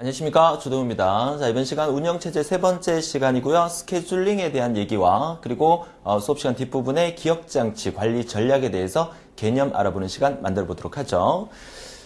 안녕하십니까 주동입니다. 자 이번 시간 운영체제 세 번째 시간이고요. 스케줄링에 대한 얘기와 그리고 어, 수업 시간 뒷부분의 기억장치 관리 전략에 대해서 개념 알아보는 시간 만들어 보도록 하죠.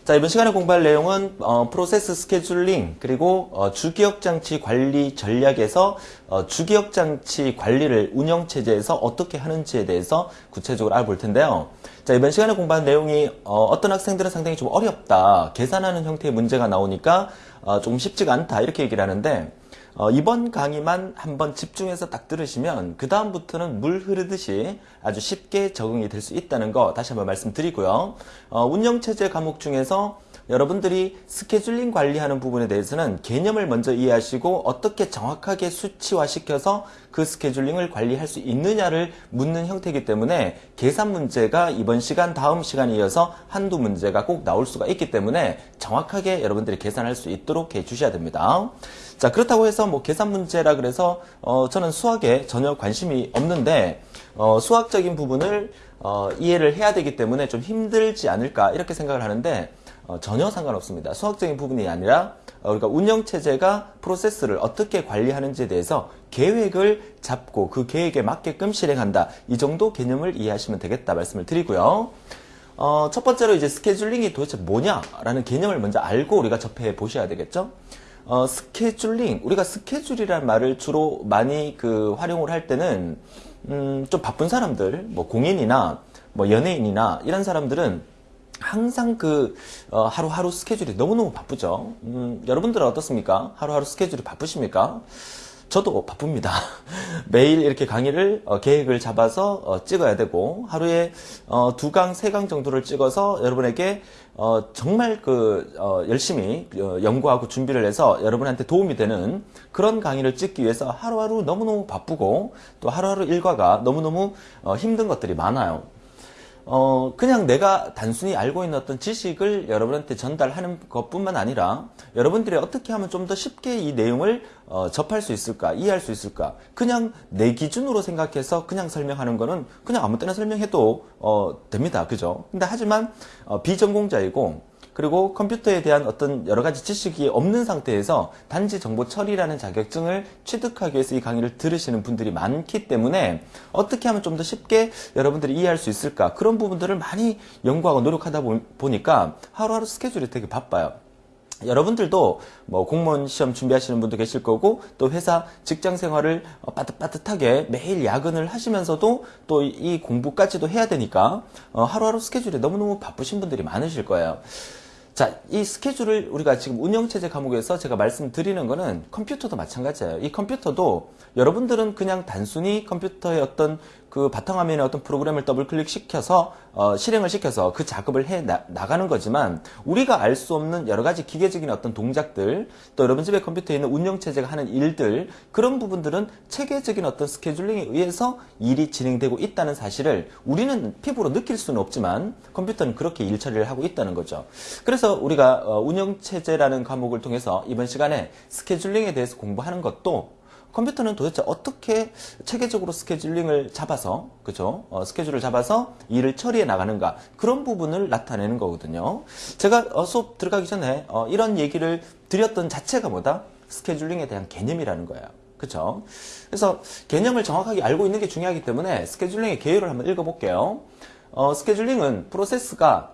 자 이번 시간에 공부할 내용은 어, 프로세스 스케줄링 그리고 어, 주기억장치 관리 전략에서 어, 주기억장치 관리를 운영체제에서 어떻게 하는지에 대해서 구체적으로 알아볼 텐데요. 자 이번 시간에 공부한 내용이 어, 떤 학생들은 상당히 좀 어렵다 계산하는 형태의 문제가 나오니까 어, 조금 쉽지가 않다 이렇게 얘기를 하는데 어, 이번 강의만 한번 집중해서 딱 들으시면 그 다음부터는 물 흐르듯이 아주 쉽게 적응이 될 수 있다는 거 다시 한번 말씀드리고요. 어, 운영체제 과목 중에서 여러분들이 스케줄링 관리하는 부분에 대해서는 개념을 먼저 이해하시고 어떻게 정확하게 수치화시켜서 그 스케줄링을 관리할 수 있느냐를 묻는 형태이기 때문에 계산 문제가 이번 시간 다음 시간에 이어서 한두 문제가 꼭 나올 수가 있기 때문에 정확하게 여러분들이 계산할 수 있도록 해 주셔야 됩니다. 자 그렇다고 해서 뭐 계산 문제라 그래서 어, 저는 수학에 전혀 관심이 없는데 어, 수학적인 부분을 어, 이해를 해야 되기 때문에 좀 힘들지 않을까 이렇게 생각을 하는데 어, 전혀 상관없습니다. 수학적인 부분이 아니라 어, 우리가 운영 체제가 프로세스를 어떻게 관리하는지에 대해서 계획을 잡고 그 계획에 맞게끔 실행한다. 이 정도 개념을 이해하시면 되겠다 말씀을 드리고요. 어, 첫 번째로 이제 스케줄링이 도대체 뭐냐라는 개념을 먼저 알고 우리가 접해 보셔야 되겠죠. 어, 스케줄링 우리가 스케줄이라는 말을 주로 많이 그 활용을 할 때는 음, 좀 바쁜 사람들 뭐 공인이나 뭐 연예인이나 이런 사람들은 항상 그 어, 하루하루 스케줄이 너무너무 바쁘죠. 음, 여러분들은 어떻습니까? 하루하루 스케줄이 바쁘십니까? 저도 바쁩니다. 매일 이렇게 강의를 어, 계획을 잡아서 어, 찍어야 되고 하루에 어, 두 강, 세 강 정도를 찍어서 여러분에게 어, 정말 그 어, 열심히 어, 연구하고 준비를 해서 여러분한테 도움이 되는 그런 강의를 찍기 위해서 하루하루 너무너무 바쁘고 또 하루하루 일과가 너무너무 힘든 것들이 많아요. 어, 그냥 내가 단순히 알고 있는 어떤 지식을 여러분한테 전달하는 것 뿐만 아니라 여러분들이 어떻게 하면 좀 더 쉽게 이 내용을 어, 접할 수 있을까, 이해할 수 있을까. 그냥 내 기준으로 생각해서 그냥 설명하는 거는 그냥 아무 때나 설명해도 어, 됩니다. 그죠? 근데 하지만 어, 비전공자이고 그리고 컴퓨터에 대한 어떤 여러 가지 지식이 없는 상태에서 단지 정보 처리라는 자격증을 취득하기 위해서 이 강의를 들으시는 분들이 많기 때문에 어떻게 하면 좀 더 쉽게 여러분들이 이해할 수 있을까 그런 부분들을 많이 연구하고 노력하다 보니까 하루하루 스케줄이 되게 바빠요. 여러분들도 뭐 공무원 시험 준비하시는 분도 계실 거고 또 회사 직장 생활을 빠듯빠듯하게 매일 야근을 하시면서도 또 이 공부까지도 해야 되니까 어, 하루하루 스케줄이 너무너무 바쁘신 분들이 많으실 거예요. 자, 이 스케줄을 우리가 지금 운영체제 과목에서 제가 말씀드리는 거는 컴퓨터도 마찬가지예요. 이 컴퓨터도 여러분들은 그냥 단순히 컴퓨터의 어떤 그 바탕화면에 어떤 프로그램을 더블 클릭 시켜서 어, 실행을 시켜서 그 작업을 해 나, 가는 거지만 우리가 알 수 없는 여러 가지 기계적인 어떤 동작들 또 여러분 집에 컴퓨터에 있는 운영체제가 하는 일들 그런 부분들은 체계적인 어떤 스케줄링에 의해서 일이 진행되고 있다는 사실을 우리는 피부로 느낄 수는 없지만 컴퓨터는 그렇게 일 처리를 하고 있다는 거죠. 그래서 우리가 어, 운영체제라는 과목을 통해서 이번 시간에 스케줄링에 대해서 공부하는 것도 컴퓨터는 도대체 어떻게 체계적으로 스케줄링을 잡아서 그죠? 어, 스케줄을 잡아서 일을 처리해 나가는가 그런 부분을 나타내는 거거든요. 제가 어, 수업 들어가기 전에 어, 이런 얘기를 드렸던 자체가 뭐다? 스케줄링에 대한 개념이라는 거예요. 그렇죠? 그래서 개념을 정확하게 알고 있는 게 중요하기 때문에 스케줄링의 개요를 한번 읽어볼게요. 어, 스케줄링은 프로세스가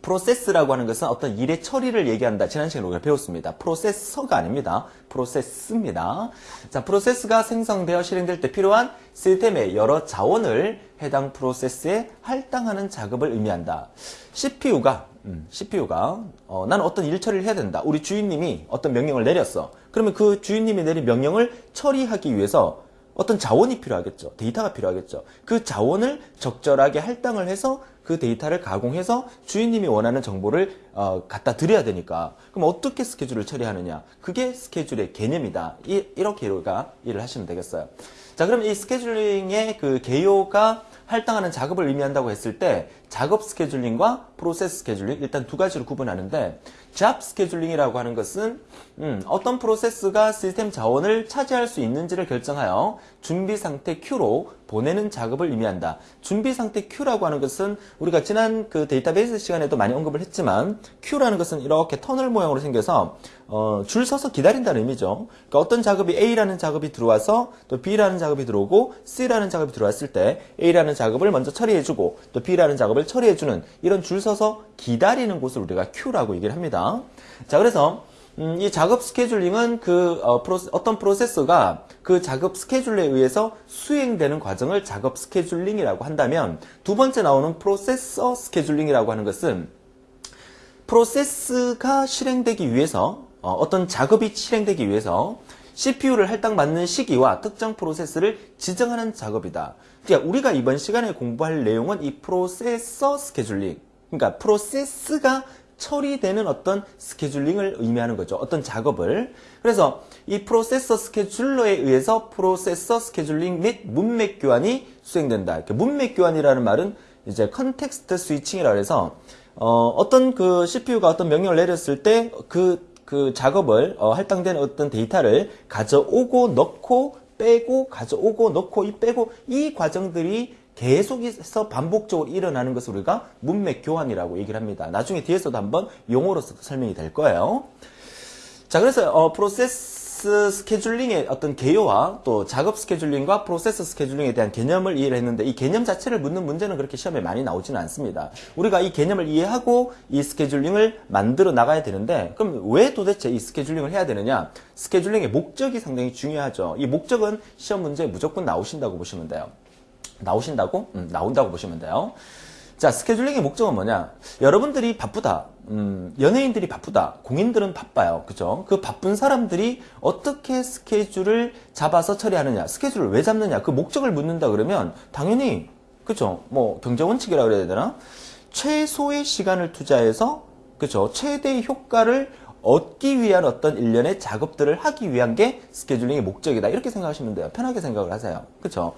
프로세스라고 하는 것은 어떤 일의 처리를 얘기한다. 지난 시간에 우리가 배웠습니다. 프로세서가 아닙니다. 프로세스입니다. 자, 프로세스가 생성되어 실행될 때 필요한 시스템의 여러 자원을 해당 프로세스에 할당하는 작업을 의미한다. CPU가 음, CPU가 어, 나는 어떤 일 처리를 해야 된다. 우리 주인님이 어떤 명령을 내렸어. 그러면 그 주인님이 내린 명령을 처리하기 위해서 어떤 자원이 필요하겠죠. 데이터가 필요하겠죠. 그 자원을 적절하게 할당을 해서 그 데이터를 가공해서 주인님이 원하는 정보를 어, 갖다 드려야 되니까 그럼 어떻게 스케줄을 처리하느냐 그게 스케줄의 개념이다 이, 렇게 우리가 일을 하시면 되겠어요 자 그럼 이 스케줄링의 그 개요가 할당하는 작업을 의미한다고 했을 때 작업 스케줄링과 프로세스 스케줄링 일단 두 가지로 구분하는데 job scheduling이라고 하는 것은 음, 어떤 프로세스가 시스템 자원을 차지할 수 있는지를 결정하여 준비 상태 Q로 보내는 작업을 의미한다. 준비 상태 Q라고 하는 것은 우리가 지난 그 데이터베이스 시간에도 많이 언급을 했지만 Q라는 것은 이렇게 터널 모양으로 생겨서 어, 줄 서서 기다린다는 의미죠. 그러니까 어떤 작업이 A라는 작업이 들어와서 또 B라는 작업이 들어오고 C라는 작업이 들어왔을 때 A라는 작업 을 먼저 처리해주고 또 B라는 작업을 처리해주는 이런 줄 서서 기다리는 곳을 우리가 Q라고 얘기를 합니다. 자, 그래서 음, 이 작업 스케줄링은 그 어, 프로세, 어떤 프로세서가 그 작업 스케줄에 의해서 수행되는 과정을 작업 스케줄링이라고 한다면 두 번째 나오는 프로세서 스케줄링이라고 하는 것은 프로세스가 실행되기 위해서 어, 떤 작업이 실행되기 위해서 CPU를 할당받는 시기와 특정 프로세스를 지정하는 작업이다. 그러니까 우리가 이번 시간에 공부할 내용은 이 프로세서 스케줄링, 그러니까 프로세스가 처리되는 어떤 스케줄링을 의미하는 거죠. 어떤 작업을. 그래서 이 프로세서 스케줄러에 의해서 프로세서 스케줄링 및 문맥 교환이 수행된다. 이렇게 문맥 교환이라는 말은 이제 context switching이라 해서 어, 떤그 CPU가 어떤 명령을 내렸을 때그그 작업을 어, 할당된 어떤 데이터를 가져오고 넣고 빼고 가져오고 넣고 이 빼고 이 과정들이 계속해서 반복적으로 일어나는 것을 우리가 문맥 교환이라고 얘기를 합니다. 나중에 뒤에서도 한번 용어로서 설명이 될 거예요. 자, 그래서 어, 프로세스 스케줄링의 어떤 개요와 또 작업 스케줄링과 프로세스 스케줄링에 대한 개념을 이해를 했는데 이 개념 자체를 묻는 문제는 그렇게 시험에 많이 나오지는 않습니다. 우리가 이 개념을 이해하고 이 스케줄링을 만들어 나가야 되는데 그럼 왜 도대체 이 스케줄링을 해야 되느냐? 스케줄링의 목적이 상당히 중요하죠. 이 목적은 시험 문제에 무조건 나오신다고 보시면 돼요. 나오신다고? 음, 나온다고 보시면 돼요. 자, 스케줄링의 목적은 뭐냐? 여러분들이 바쁘다. 음, 연예인들이 바쁘다. 공인들은 바빠요. 그죠? 그 바쁜 사람들이 어떻게 스케줄을 잡아서 처리하느냐? 스케줄을 왜 잡느냐? 그 목적을 묻는다 그러면 당연히 그죠? 뭐 경제 원칙이라 그래야 되나? 최소의 시간을 투자해서 그죠? 최대의 효과를 얻기 위한 어떤 일련의 작업들을 하기 위한 게 스케줄링의 목적이다. 이렇게 생각하시면 돼요. 편하게 생각을 하세요. 그렇죠?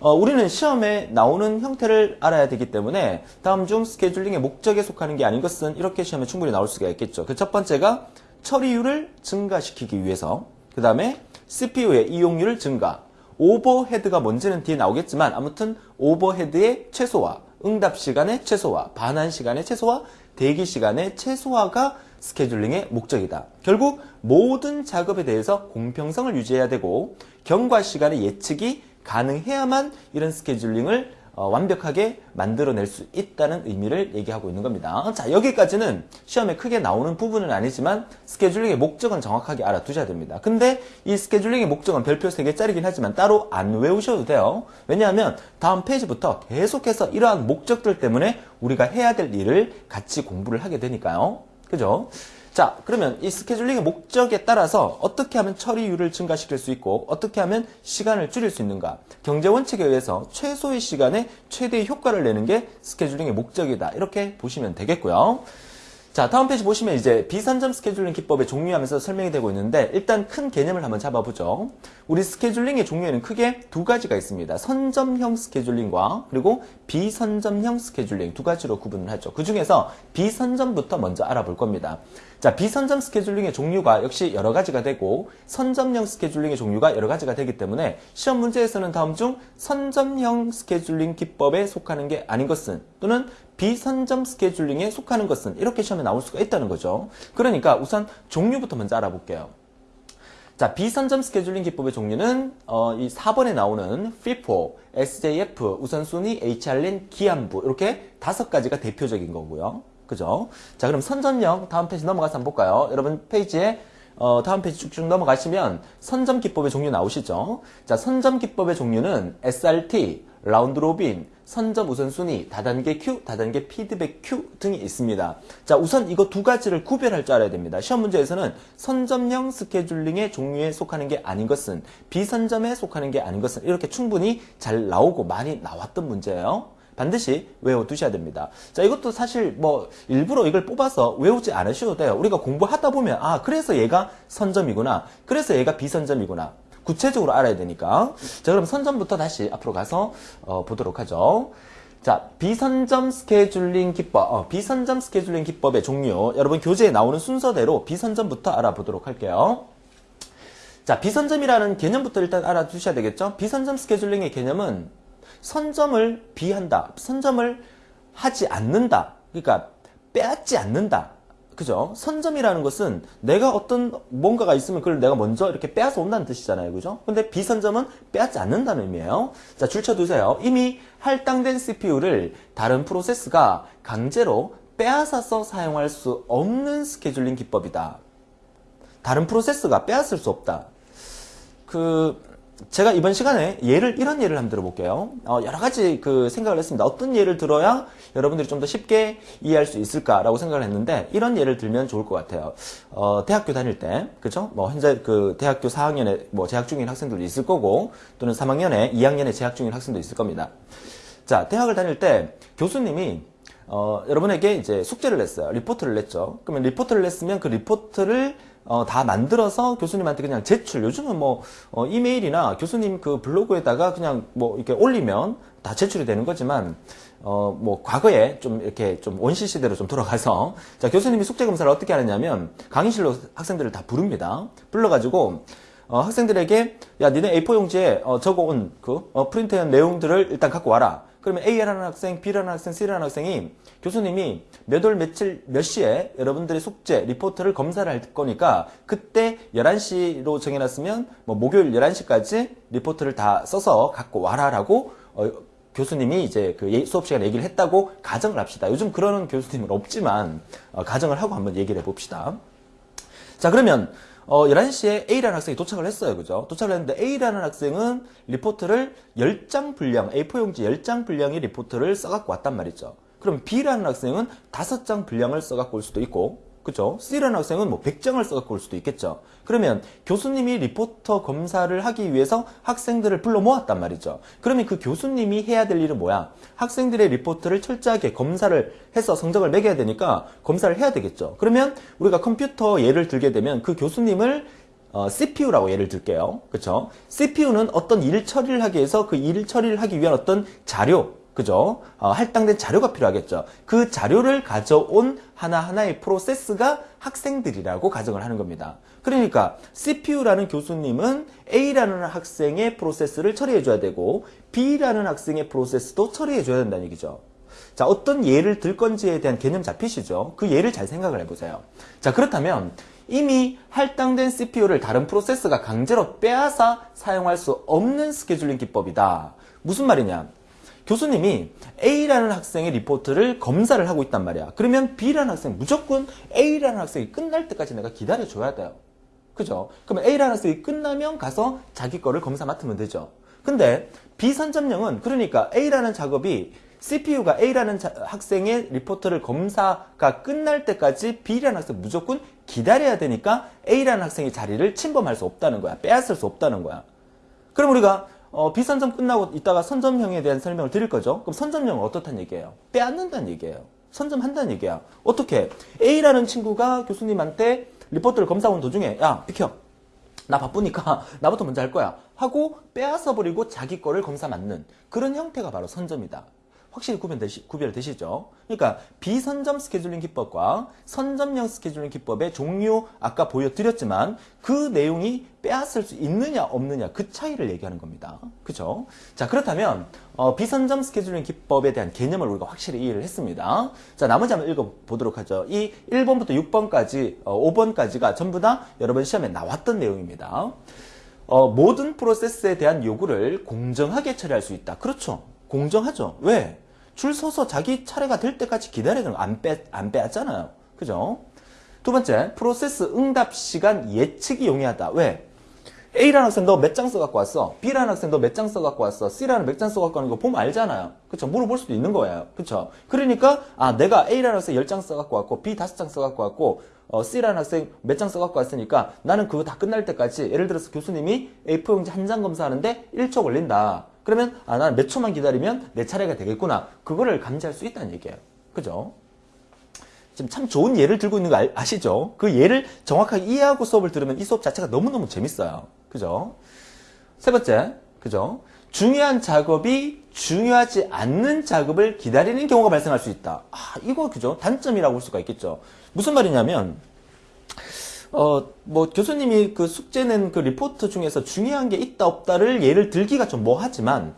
어, 우리는 시험에 나오는 형태를 알아야 되기 때문에 다음 중 스케줄링의 목적에 속하는 게 아닌 것은 이렇게 시험에 충분히 나올 수가 있겠죠. 그 첫 번째가 처리율을 증가시키기 위해서 그 다음에 CPU의 이용률을 증가 오버헤드가 뭔지는 뒤에 나오겠지만 아무튼 오버헤드의 최소화 응답 시간의 최소화 반환 시간의 최소화 대기 시간의 최소화가 스케줄링의 목적이다. 결국 모든 작업에 대해서 공평성을 유지해야 되고 경과 시간의 예측이 가능해야만 이런 스케줄링을 어, 완벽하게 만들어낼 수 있다는 의미를 얘기하고 있는 겁니다. 자, 여기까지는 시험에 크게 나오는 부분은 아니지만 스케줄링의 목적은 정확하게 알아두셔야 됩니다. 근데 이 스케줄링의 목적은 별표 3개짜리긴 하지만 따로 안 외우셔도 돼요. 왜냐하면 다음 페이지부터 계속해서 이러한 목적들 때문에 우리가 해야 될 일을 같이 공부를 하게 되니까요. 그죠? 자, 그러면 이 스케줄링의 목적에 따라서 어떻게 하면 처리율을 증가시킬 수 있고 어떻게 하면 시간을 줄일 수 있는가? 경제 원칙에 의해서 최소의 시간에 최대의 효과를 내는 게 스케줄링의 목적이다. 이렇게 보시면 되겠고요. 자, 다음 페이지 보시면 이제 비선점 스케줄링 기법의 종류하면서 설명이 되고 있는데 일단 큰 개념을 한번 잡아보죠. 우리 스케줄링의 종류에는 크게 두 가지가 있습니다. 선점형 스케줄링과 그리고 비선점형 스케줄링 두 가지로 구분을 하죠. 그 중에서 비선점부터 먼저 알아볼 겁니다. 자, 비선점 스케줄링의 종류가 역시 여러 가지가 되고 선점형 스케줄링의 종류가 여러 가지가 되기 때문에 시험 문제에서는 다음 중 선점형 스케줄링 기법에 속하는 게 아닌 것은 또는 비선점 스케줄링에 속하는 것은 이렇게 시험에 나올 수가 있다는 거죠. 그러니까 우선 종류부터 먼저 알아볼게요. 자, 비선점 스케줄링 기법의 종류는 어, 이 4번에 나오는 FIFO, SJF, 우선순위, HRN, 기한부 이렇게 다섯 가지가 대표적인 거고요. 그죠? 자, 그럼 선점형 다음 페이지 넘어가서 한번 볼까요? 여러분 페이지에 어, 다음 페이지 쭉쭉 넘어가시면 선점 기법의 종류 나오시죠? 자, 선점 기법의 종류는 SRT, Round Robin, 선점 우선순위, 다단계 큐, 다단계 피드백 큐 등이 있습니다. 자, 우선 이거 두 가지를 구별할 줄 알아야 됩니다. 시험 문제에서는 선점형 스케줄링의 종류에 속하는 게 아닌 것은 비선점에 속하는 게 아닌 것은 이렇게 충분히 잘 나오고 많이 나왔던 문제예요. 반드시 외워두셔야 됩니다. 자, 이것도 사실 뭐 일부러 이걸 뽑아서 외우지 않으셔도 돼요. 우리가 공부하다 보면 아, 그래서 얘가 선점이구나. 그래서 얘가 비선점이구나. 구체적으로 알아야 되니까. 자, 그럼 선점부터 다시 앞으로 가서 어, 보도록 하죠. 자, 비선점 스케줄링 기법, 어, 비선점 스케줄링 기법의 종류. 여러분 교재에 나오는 순서대로 비선점부터 알아보도록 할게요. 자, 비선점이라는 개념부터 일단 알아두셔야 되겠죠? 비선점 스케줄링의 개념은 선점을 비한다. 선점을 하지 않는다. 그러니까 빼앗지 않는다. 그죠? 선점이라는 것은 내가 어떤 뭔가가 있으면 그걸 내가 먼저 이렇게 빼앗아 온다는 뜻이잖아요. 그죠? 근데 비선점은 빼앗지 않는다는 의미예요. 자, 줄쳐 두세요. 이미 할당된 CPU를 다른 프로세스가 강제로 빼앗아서 사용할 수 없는 스케줄링 기법이다. 다른 프로세스가 빼앗을 수 없다. 그 제가 이번 시간에 예를 이런 예를 한번 들어볼게요. 어, 여러 가지 그 생각을 했습니다. 어떤 예를 들어야 여러분들이 좀 더 쉽게 이해할 수 있을까라고 생각을 했는데 이런 예를 들면 좋을 것 같아요. 어, 대학교 다닐 때, 그죠? 뭐 현재 그 대학교 4학년에 뭐 재학 중인 학생들도 있을 거고 또는 3학년에 2학년에 재학 중인 학생도 있을 겁니다. 자, 대학을 다닐 때 교수님이 어, 여러분에게 이제 숙제를 냈어요. 리포트를 냈죠. 그러면 리포트를 냈으면 그 리포트를 어, 다 만들어서 교수님한테 그냥 제출. 요즘은 뭐 어, 이메일이나 교수님 그 블로그에다가 그냥 뭐 이렇게 올리면 다 제출이 되는 거지만 어, 뭐 과거에 좀 이렇게 좀 원시 시대로 좀 돌아가서 자 교수님이 숙제 검사를 어떻게 하느냐면 강의실로 학생들을 다 부릅니다. 불러가지고 어, 학생들에게 야 니네 A4 용지에 어, 적어온 그 어, 프린트한 내용들을 일단 갖고 와라. 그러면 A라는 학생, B라는 학생, C라는 학생이 교수님이 몇 월 며칠 몇 시에 여러분들의 숙제, 리포트를 검사를 할 거니까 그때 11시로 정해놨으면 뭐 목요일 11시까지 리포트를 다 써서 갖고 와라 라고 어, 교수님이 이제 그 예, 수업 시간에 얘기를 했다고 가정을 합시다. 요즘 그러는 교수님은 없지만 어, 가정을 하고 한번 얘기를 해봅시다. 자 그러면 어, 11시에 A라는 학생이 도착을 했어요. 그죠? 도착을 했는데 A라는 학생은 리포트를 10장 분량, A4 용지 10장 분량의 리포트를 써갖고 왔단 말이죠. 그럼 B라는 학생은 5장 분량을 써갖고 올 수도 있고, 그죠? C라는 학생은 뭐 100장을 써갖고 올 수도 있겠죠. 그러면 교수님이 리포트 검사를 하기 위해서 학생들을 불러 모았단 말이죠. 그러면 그 교수님이 해야 될 일은 뭐야? 학생들의 리포트를 철저하게 검사를 해서 성적을 매겨야 되니까 검사를 해야 되겠죠. 그러면 우리가 컴퓨터 예를 들게 되면 그 교수님을 어, CPU라고 예를 들게요. 그쵸? CPU는 어떤 일 처리를 하기 위해서 그 일 처리를 하기 위한 어떤 자료, 그죠? 어, 할당된 자료가 필요하겠죠. 그 자료를 가져온 하나하나의 프로세스가 학생들이라고 가정을 하는 겁니다. 그러니까 CPU라는 교수님은 A라는 학생의 프로세스를 처리해 줘야 되고 B라는 학생의 프로세스도 처리해 줘야 된다는 얘기죠. 자, 어떤 예를 들 건지에 대한 개념 잡히시죠? 그 예를 잘 생각을 해보세요. 자, 그렇다면 이미 할당된 CPU를 다른 프로세스가 강제로 빼앗아 사용할 수 없는 스케줄링 기법이다. 무슨 말이냐? 교수님이 A라는 학생의 리포트를 검사를 하고 있단 말이야. 그러면 B라는 학생 무조건 A라는 학생이 끝날 때까지 내가 기다려줘야 돼요. 그죠? 그러면 A라는 학생이 끝나면 가서 자기 거를 검사 맡으면 되죠. 근데 B선점령은 그러니까 A라는 작업이 CPU가 A라는 자, 학생의 리포트를 검사가 끝날 때까지 B라는 학생 무조건 기다려야 되니까 A라는 학생의 자리를 침범할 수 없다는 거야. 빼앗을 수 없다는 거야. 그럼 우리가 어, 비선점 끝나고 이따가 선점형에 대한 설명을 드릴 거죠. 그럼 선점형은 어떻다는 얘기예요? 빼앗는다는 얘기예요. 선점한다는 얘기야. 어떻게? A라는 친구가 교수님한테 리포트를 검사하는 도중에 야 비켜 나 바쁘니까 나부터 먼저 할 거야 하고 빼앗아 버리고 자기 거를 검사 맞는 그런 형태가 바로 선점이다. 확실히 구별되시, 구별되시죠? 그러니까 비선점 스케줄링 기법과 선점형 스케줄링 기법의 종류 아까 보여드렸지만 그 내용이 빼앗을 수 있느냐 없느냐 그 차이를 얘기하는 겁니다. 그죠? 자 그렇다면 어, 비선점 스케줄링 기법에 대한 개념을 우리가 확실히 이해를 했습니다. 자 나머지 한번 읽어보도록 하죠. 이 1번부터 6번까지 어, 5번까지가 전부 다 여러분 시험에 나왔던 내용입니다. 어, 모든 프로세스에 대한 요구를 공정하게 처리할 수 있다. 그렇죠. 공정하죠. 왜? 줄 서서 자기 차례가 될 때까지 기다려야 되는 거안 빼, 안 빼앗잖아요. 그죠? 두 번째, 프로세스 응답 시간 예측이 용이하다. 왜? A라는 학생 너 몇 장 써갖고 왔어? B라는 학생 너 몇 장 써갖고 왔어? C라는 몇 장 써갖고 왔는 거 보면 알잖아요. 그쵸? 물어볼 수도 있는 거예요. 그쵸? 그러니까, 아, 내가 A라는 학생 10장 써갖고 왔고, B 5장 써갖고 왔고, 어, C라는 학생 몇 장 써갖고 왔으니까 나는 그거 다 끝날 때까지, 예를 들어서 교수님이 A4 용지 한 장 검사하는데 1초 걸린다. 그러면 아, 난 몇 초만 기다리면 내 차례가 되겠구나. 그거를 감지할 수 있다는 얘기예요. 그죠? 지금 참 좋은 예를 들고 있는 거 아, 아시죠? 그 예를 정확하게 이해하고 수업을 들으면 이 수업 자체가 너무너무 재밌어요. 그죠? 세 번째, 그죠? 중요한 작업이 중요하지 않는 작업을 기다리는 경우가 발생할 수 있다. 아, 이거 그죠? 단점이라고 볼 수가 있겠죠. 무슨 말이냐면, 어, 뭐, 교수님이 그 숙제 낸그 리포트 중에서 중요한 게 있다 없다를 예를 들기가 좀 뭐하지만,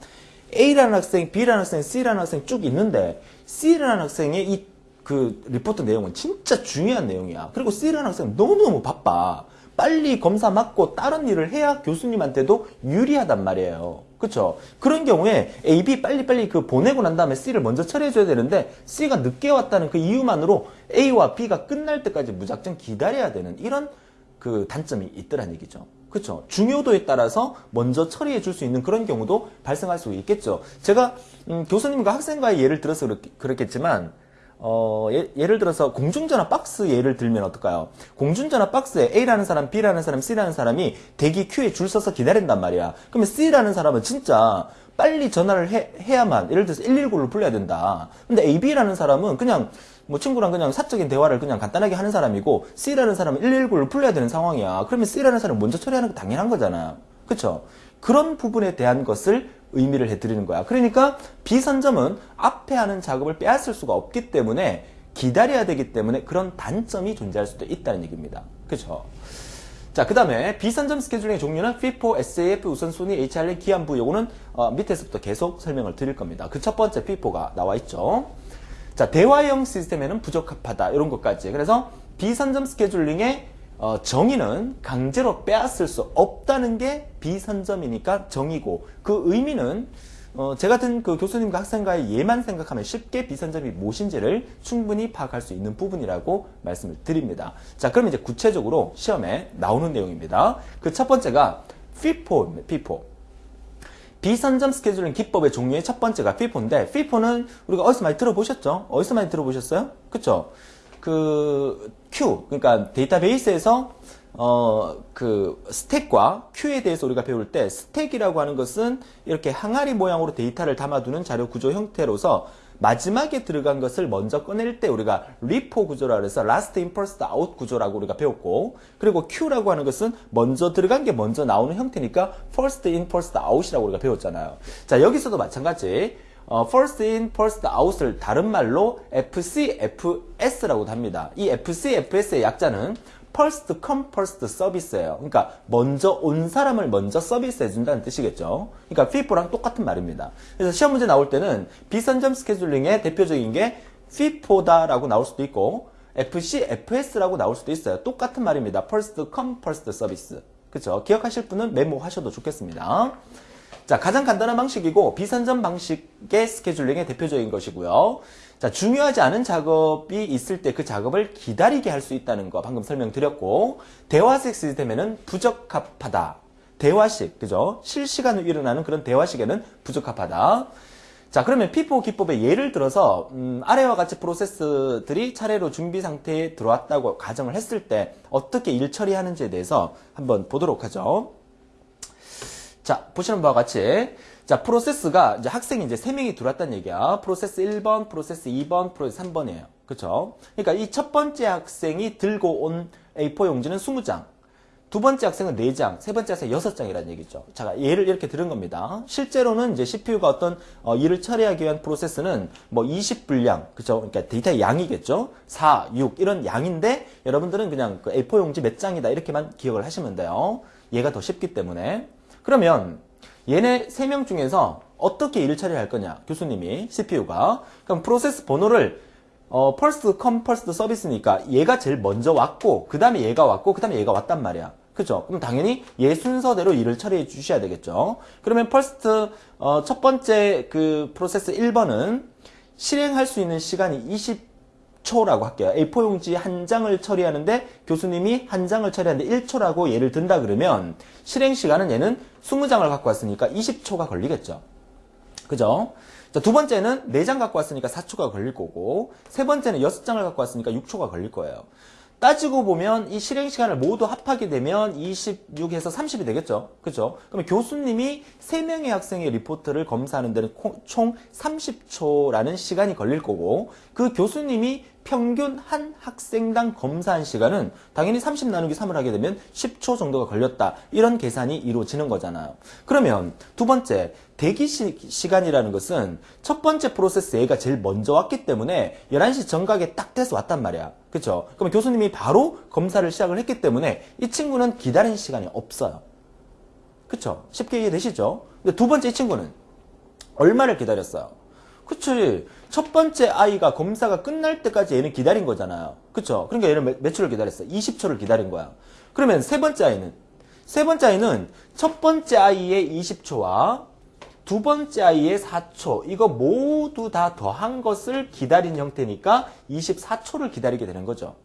A라는 학생, B라는 학생, C라는 학생 쭉 있는데 C라는 학생의 이 그 리포트 내용은 진짜 중요한 내용이야. 그리고 C라는 학생은 너무너무 바빠. 빨리 검사 맞고 다른 일을 해야 교수님한테도 유리하단 말이에요. 그쵸? 그런 경우에 A, B 빨리빨리 그 보내고 난 다음에 C를 먼저 처리해줘야 되는데 C가 늦게 왔다는 그 이유만으로 A와 B가 끝날 때까지 무작정 기다려야 되는 이런 그 단점이 있더란 얘기죠. 그렇죠. 중요도에 따라서 먼저 처리해 줄 수 있는 그런 경우도 발생할 수 있겠죠. 제가 음, 교수님과 학생과의 예를 들어서 그렇, 겠지만 어, 예, 를 들어서 공중전화 박스 예를 들면 어떨까요? 공중전화 박스에 A라는 사람, B라는 사람, C라는 사람이 대기 큐에 줄 서서 기다린단 말이야. 그러면 C라는 사람은 진짜 빨리 전화를 해, 해야만 예를 들어서 119를 불러야 된다. 근데 AB라는 사람은 그냥 뭐 친구랑 그냥 사적인 대화를 그냥 간단하게 하는 사람이고 C라는 사람은 119를 불러야 되는 상황이야. 그러면 C라는 사람은 먼저 처리하는 게 당연한 거잖아. 그쵸? 그런 부분에 대한 것을 의미를 해드리는 거야. 그러니까 비선점은 앞에 하는 작업을 빼앗을 수가 없기 때문에 기다려야 되기 때문에 그런 단점이 존재할 수도 있다는 얘기입니다. 그렇죠? 자, 그 다음에 비선점 스케줄링의 종류는 FIFO, SAF, 우선순위, HRL, 기한부 요거는 어, 밑에서부터 계속 설명을 드릴 겁니다. 그 첫 번째 FIFO가 나와 있죠. 자, 대화형 시스템에는 부적합하다 이런 것까지. 그래서 비선점 스케줄링의 어, 정의는 강제로 빼앗을 수 없다는 게 비선점이니까 정의고 그 의미는 어, 제 같은 그 교수님과 학생과의 예만 생각하면 쉽게 비선점이 무엇인지를 충분히 파악할 수 있는 부분이라고 말씀을 드립니다. 자, 그럼 이제 구체적으로 시험에 나오는 내용입니다. 그 첫 번째가 FIFO입니다. FIFO. 비선점 스케줄링 기법의 종류의 첫 번째가 FIFO인데 FIFO는 우리가 어디서 많이 들어보셨죠? 어디서 많이 들어보셨어요? 그쵸? 그 큐 그러니까 데이터베이스에서 어, 그 스택과 큐에 대해서 우리가 배울 때 스택이라고 하는 것은 이렇게 항아리 모양으로 데이터를 담아두는 자료 구조 형태로서 마지막에 들어간 것을 먼저 꺼낼 때 우리가 리포 구조라 그래서 in first out 구조라고 우리가 배웠고 그리고 Q라고 하는 것은 먼저 들어간 게 먼저 나오는 형태니까 in first out이라고 우리가 배웠잖아요. 자 여기서도 마찬가지 어, first in, first out을 다른 말로 FCFS라고도 합니다. 이 FCFS의 약자는 first come, first service예요. 그러니까 먼저 온 사람을 먼저 서비스해 준다는 뜻이겠죠. 그러니까 FIFO랑 똑같은 말입니다. 그래서 시험 문제 나올 때는 비선점 스케줄링의 대표적인 게 FIFO다라고 나올 수도 있고 FCFS라고 나올 수도 있어요. 똑같은 말입니다. first come, first service. 그렇죠? 기억하실 분은 메모하셔도 좋겠습니다. 자, 가장 간단한 방식이고 비선점 방식의 스케줄링의 대표적인 것이고요. 자, 중요하지 않은 작업이 있을 때 그 작업을 기다리게 할 수 있다는 거 방금 설명드렸고 대화식 시스템에는 부적합하다. 대화식, 그죠? 실시간으로 일어나는 그런 대화식에는 부적합하다. 자, 그러면 FIFO 기법의 예를 들어서 음, 아래와 같이 프로세스들이 차례로 준비 상태에 들어왔다고 가정을 했을 때 어떻게 일 처리하는지에 대해서 한번 보도록 하죠. 자, 보시는 바와 같이 자, 프로세스가 이제 학생이 이제 3명이 들어왔다는 얘기야. 프로세스 1번, 프로세스 2번, 프로세스 3번이에요. 그쵸? 그러니까 이 첫 번째 학생이 들고 온 A4 용지는 20장. 두 번째 학생은 4장, 세 번째 학생은 6장이라는 얘기죠. 자, 예를 이렇게 들은 겁니다. 실제로는 이제 CPU가 어떤 어, 일을 처리하기 위한 프로세스는 뭐 20분량, 그죠? 그러니까 데이터의 양이겠죠? 4, 6 이런 양인데 여러분들은 그냥 그 A4 용지 몇 장이다 이렇게만 기억을 하시면 돼요. 얘가 더 쉽기 때문에. 그러면 얘네 3명 중에서 어떻게 일을 처리할 거냐 교수님이 CPU가. 그럼 프로세스 번호를 어, first come first 서비스니까 얘가 제일 먼저 왔고 그 다음에 얘가 왔고 그 다음에 얘가 왔단 말이야. 그죠? 그럼 당연히 얘 순서대로 일을 처리해 주셔야 되겠죠. 그러면 first 어, 첫 번째 그 프로세스 1번은 실행할 수 있는 시간이 20 초라고 할게요. A4 용지 한 장을 처리하는데 교수님이 한 장을 처리하는데 1초라고 예를 든다 그러면 실행 시간은 얘는 20장을 갖고 왔으니까 20초가 걸리겠죠. 그죠? 자, 두 번째는 4장 갖고 왔으니까 4초가 걸릴 거고 세 번째는 6장을 갖고 왔으니까 6초가 걸릴 거예요. 따지고 보면 이 실행 시간을 모두 합하게 되면 26에서 30이 되겠죠. 그죠? 그러면 교수님이 3명의 학생의 리포트를 검사하는 데는 총 30초라는 시간이 걸릴 거고 그 교수님이 평균 한 학생당 검사한 시간은 당연히 30 나누기 3을 하게 되면 10초 정도가 걸렸다. 이런 계산이 이루어지는 거잖아요. 그러면 두 번째, 대기 시, 간이라는 것은 첫 번째 프로세스 A가 제일 먼저 왔기 때문에 11시 정각에 딱 돼서 왔단 말이야. 그쵸? 그러면 교수님이 바로 검사를 시작을 했기 때문에 이 친구는 기다린 시간이 없어요. 그쵸? 쉽게 이해되시죠? 근데 두 번째 이 친구는 얼마를 기다렸어요? 그치. 첫 번째 아이가 검사가 끝날 때까지 얘는 기다린 거잖아요. 그쵸? 그러니까 얘는 몇, 며칠을 기다렸어? 20초를 기다린 거야. 그러면 세 번째 아이는? 세 번째 아이는 첫 번째 아이의 20초와 두 번째 아이의 4초 이거 모두 다 더한 것을 기다린 형태니까 24초를 기다리게 되는 거죠.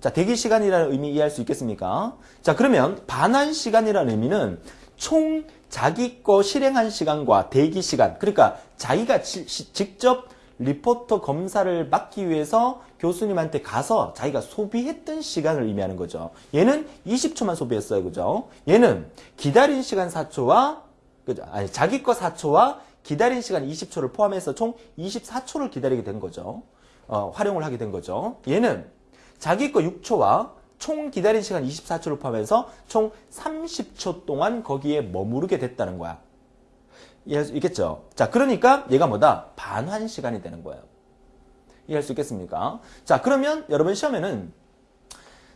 자, 대기 시간이라는 의미 이해할 수 있겠습니까? 자, 그러면 반환 시간이라는 의미는 총 자기 거 실행한 시간과 대기 시간, 그러니까 자기가 지, 시, 직접 리포터 검사를 맡기 위해서 교수님한테 가서 자기가 소비했던 시간을 의미하는 거죠. 얘는 20초만 소비했어요. 그죠? 얘는 기다린 시간 4초와 그죠? 아니, 자기 거 4초와 기다린 시간 20초를 포함해서 총 24초를 기다리게 된 거죠. 어, 활용을 하게 된 거죠. 얘는 자기 거 6초와 총 기다린 시간 24초를 포함해서 총 30초 동안 거기에 머무르게 됐다는 거야. 이해할 수 있겠죠? 자, 그러니까 얘가 뭐다? 반환 시간이 되는 거예요. 이해할 수 있겠습니까? 자, 그러면 여러분 시험에는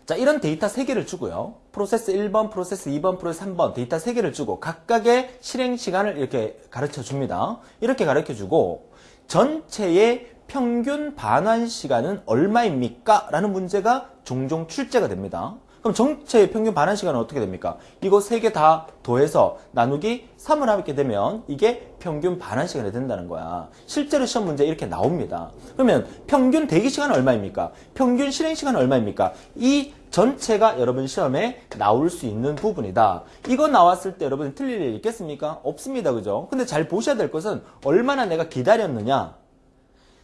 자, 이런 데이터 3개를 주고요. 프로세스 1번, 프로세스 2번, 프로세스 3번 데이터 3개를 주고 각각의 실행 시간을 이렇게 가르쳐 줍니다. 이렇게 가르쳐 주고 전체의 평균 반환 시간은 얼마입니까? 라는 문제가 종종 출제가 됩니다. 그럼 전체의 평균 반환 시간은 어떻게 됩니까? 이거 세 개 다 더해서 나누기 3을 하게 되면 이게 평균 반환 시간이 된다는 거야. 실제로 시험 문제 이렇게 나옵니다. 그러면 평균 대기 시간은 얼마입니까? 평균 실행 시간은 얼마입니까? 이 전체가 여러분 시험에 나올 수 있는 부분이다. 이거 나왔을 때 여러분 틀릴 일 있겠습니까? 없습니다. 그죠? 근데 잘 보셔야 될 것은 얼마나 내가 기다렸느냐.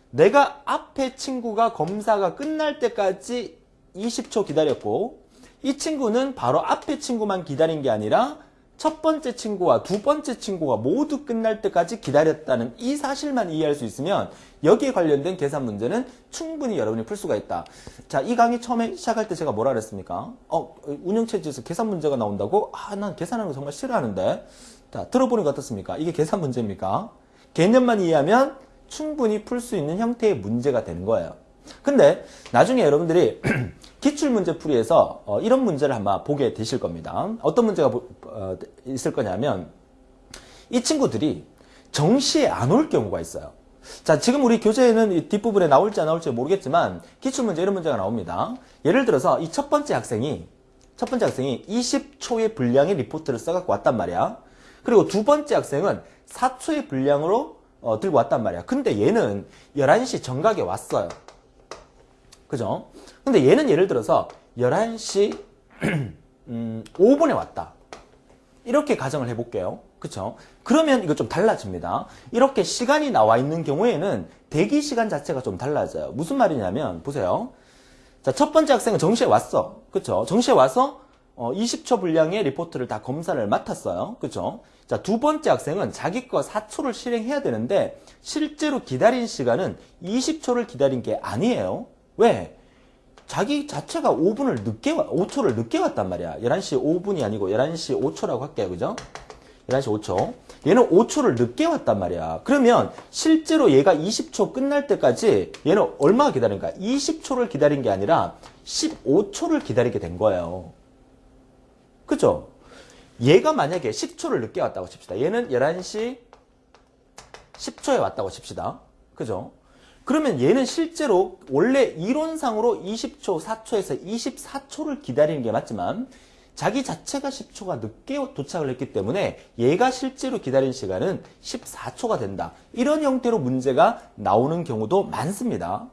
내가 앞에 친구가 검사가 끝날 때까지 20초 기다렸고 이 친구는 바로 앞에 친구만 기다린 게 아니라 첫 번째 친구와 두 번째 친구가 모두 끝날 때까지 기다렸다는 이 사실만 이해할 수 있으면 여기에 관련된 계산 문제는 충분히 여러분이 풀 수가 있다. 자, 이 강의 처음에 시작할 때 제가 뭐라 그랬습니까? 어, 운영체제에서 계산 문제가 나온다고? 아, 난 계산하는 거 정말 싫어하는데. 자, 들어보니까 어떻습니까? 이게 계산 문제입니까? 개념만 이해하면 충분히 풀 수 있는 형태의 문제가 되는 거예요. 근데 나중에 여러분들이 기출문제 풀이에서 어, 이런 문제를 한번 보게 되실 겁니다. 어떤 문제가 어, 있을 거냐면 이 친구들이 정시에 안 올 경우가 있어요. 자, 지금 우리 교재에는 이 뒷부분에 나올지 안 나올지 모르겠지만 기출문제 이런 문제가 나옵니다. 예를 들어서 이 첫 번째 학생이 첫 번째 학생이 20초의 분량의 리포트를 써갖고 왔단 말이야. 그리고 두 번째 학생은 4초의 분량으로 어, 들고 왔단 말이야. 근데 얘는 11시 정각에 왔어요. 그죠? 근데 얘는 예를 들어서 11시 음, 5분에 왔다. 이렇게 가정을 해볼게요. 그쵸? 그러면 이거 좀 달라집니다. 이렇게 시간이 나와 있는 경우에는 대기 시간 자체가 좀 달라져요. 무슨 말이냐면, 보세요. 자, 첫 번째 학생은 정시에 왔어. 그쵸? 정시에 와서 어, 20초 분량의 리포트를 다 검사를 맡았어요. 그쵸? 자, 두 번째 학생은 자기 거 4초를 실행해야 되는데, 실제로 기다린 시간은 20초를 기다린 게 아니에요. 왜? 자기 자체가 5분을 늦게, 5초를 늦게 왔단 말이야. 11시 5분이 아니고 11시 5초라고 할게요. 그죠? 11시 5초. 얘는 5초를 늦게 왔단 말이야. 그러면 실제로 얘가 20초 끝날 때까지 얘는 얼마나 기다린가? 20초를 기다린 게 아니라 15초를 기다리게 된 거예요. 그죠? 얘가 만약에 10초를 늦게 왔다고 칩시다. 얘는 11시 10초에 왔다고 칩시다. 그죠? 그러면 얘는 실제로 원래 이론상으로 20초, 4초에서 24초를 기다리는 게 맞지만 자기 자체가 10초가 늦게 도착을 했기 때문에 얘가 실제로 기다린 시간은 14초가 된다. 이런 형태로 문제가 나오는 경우도 많습니다.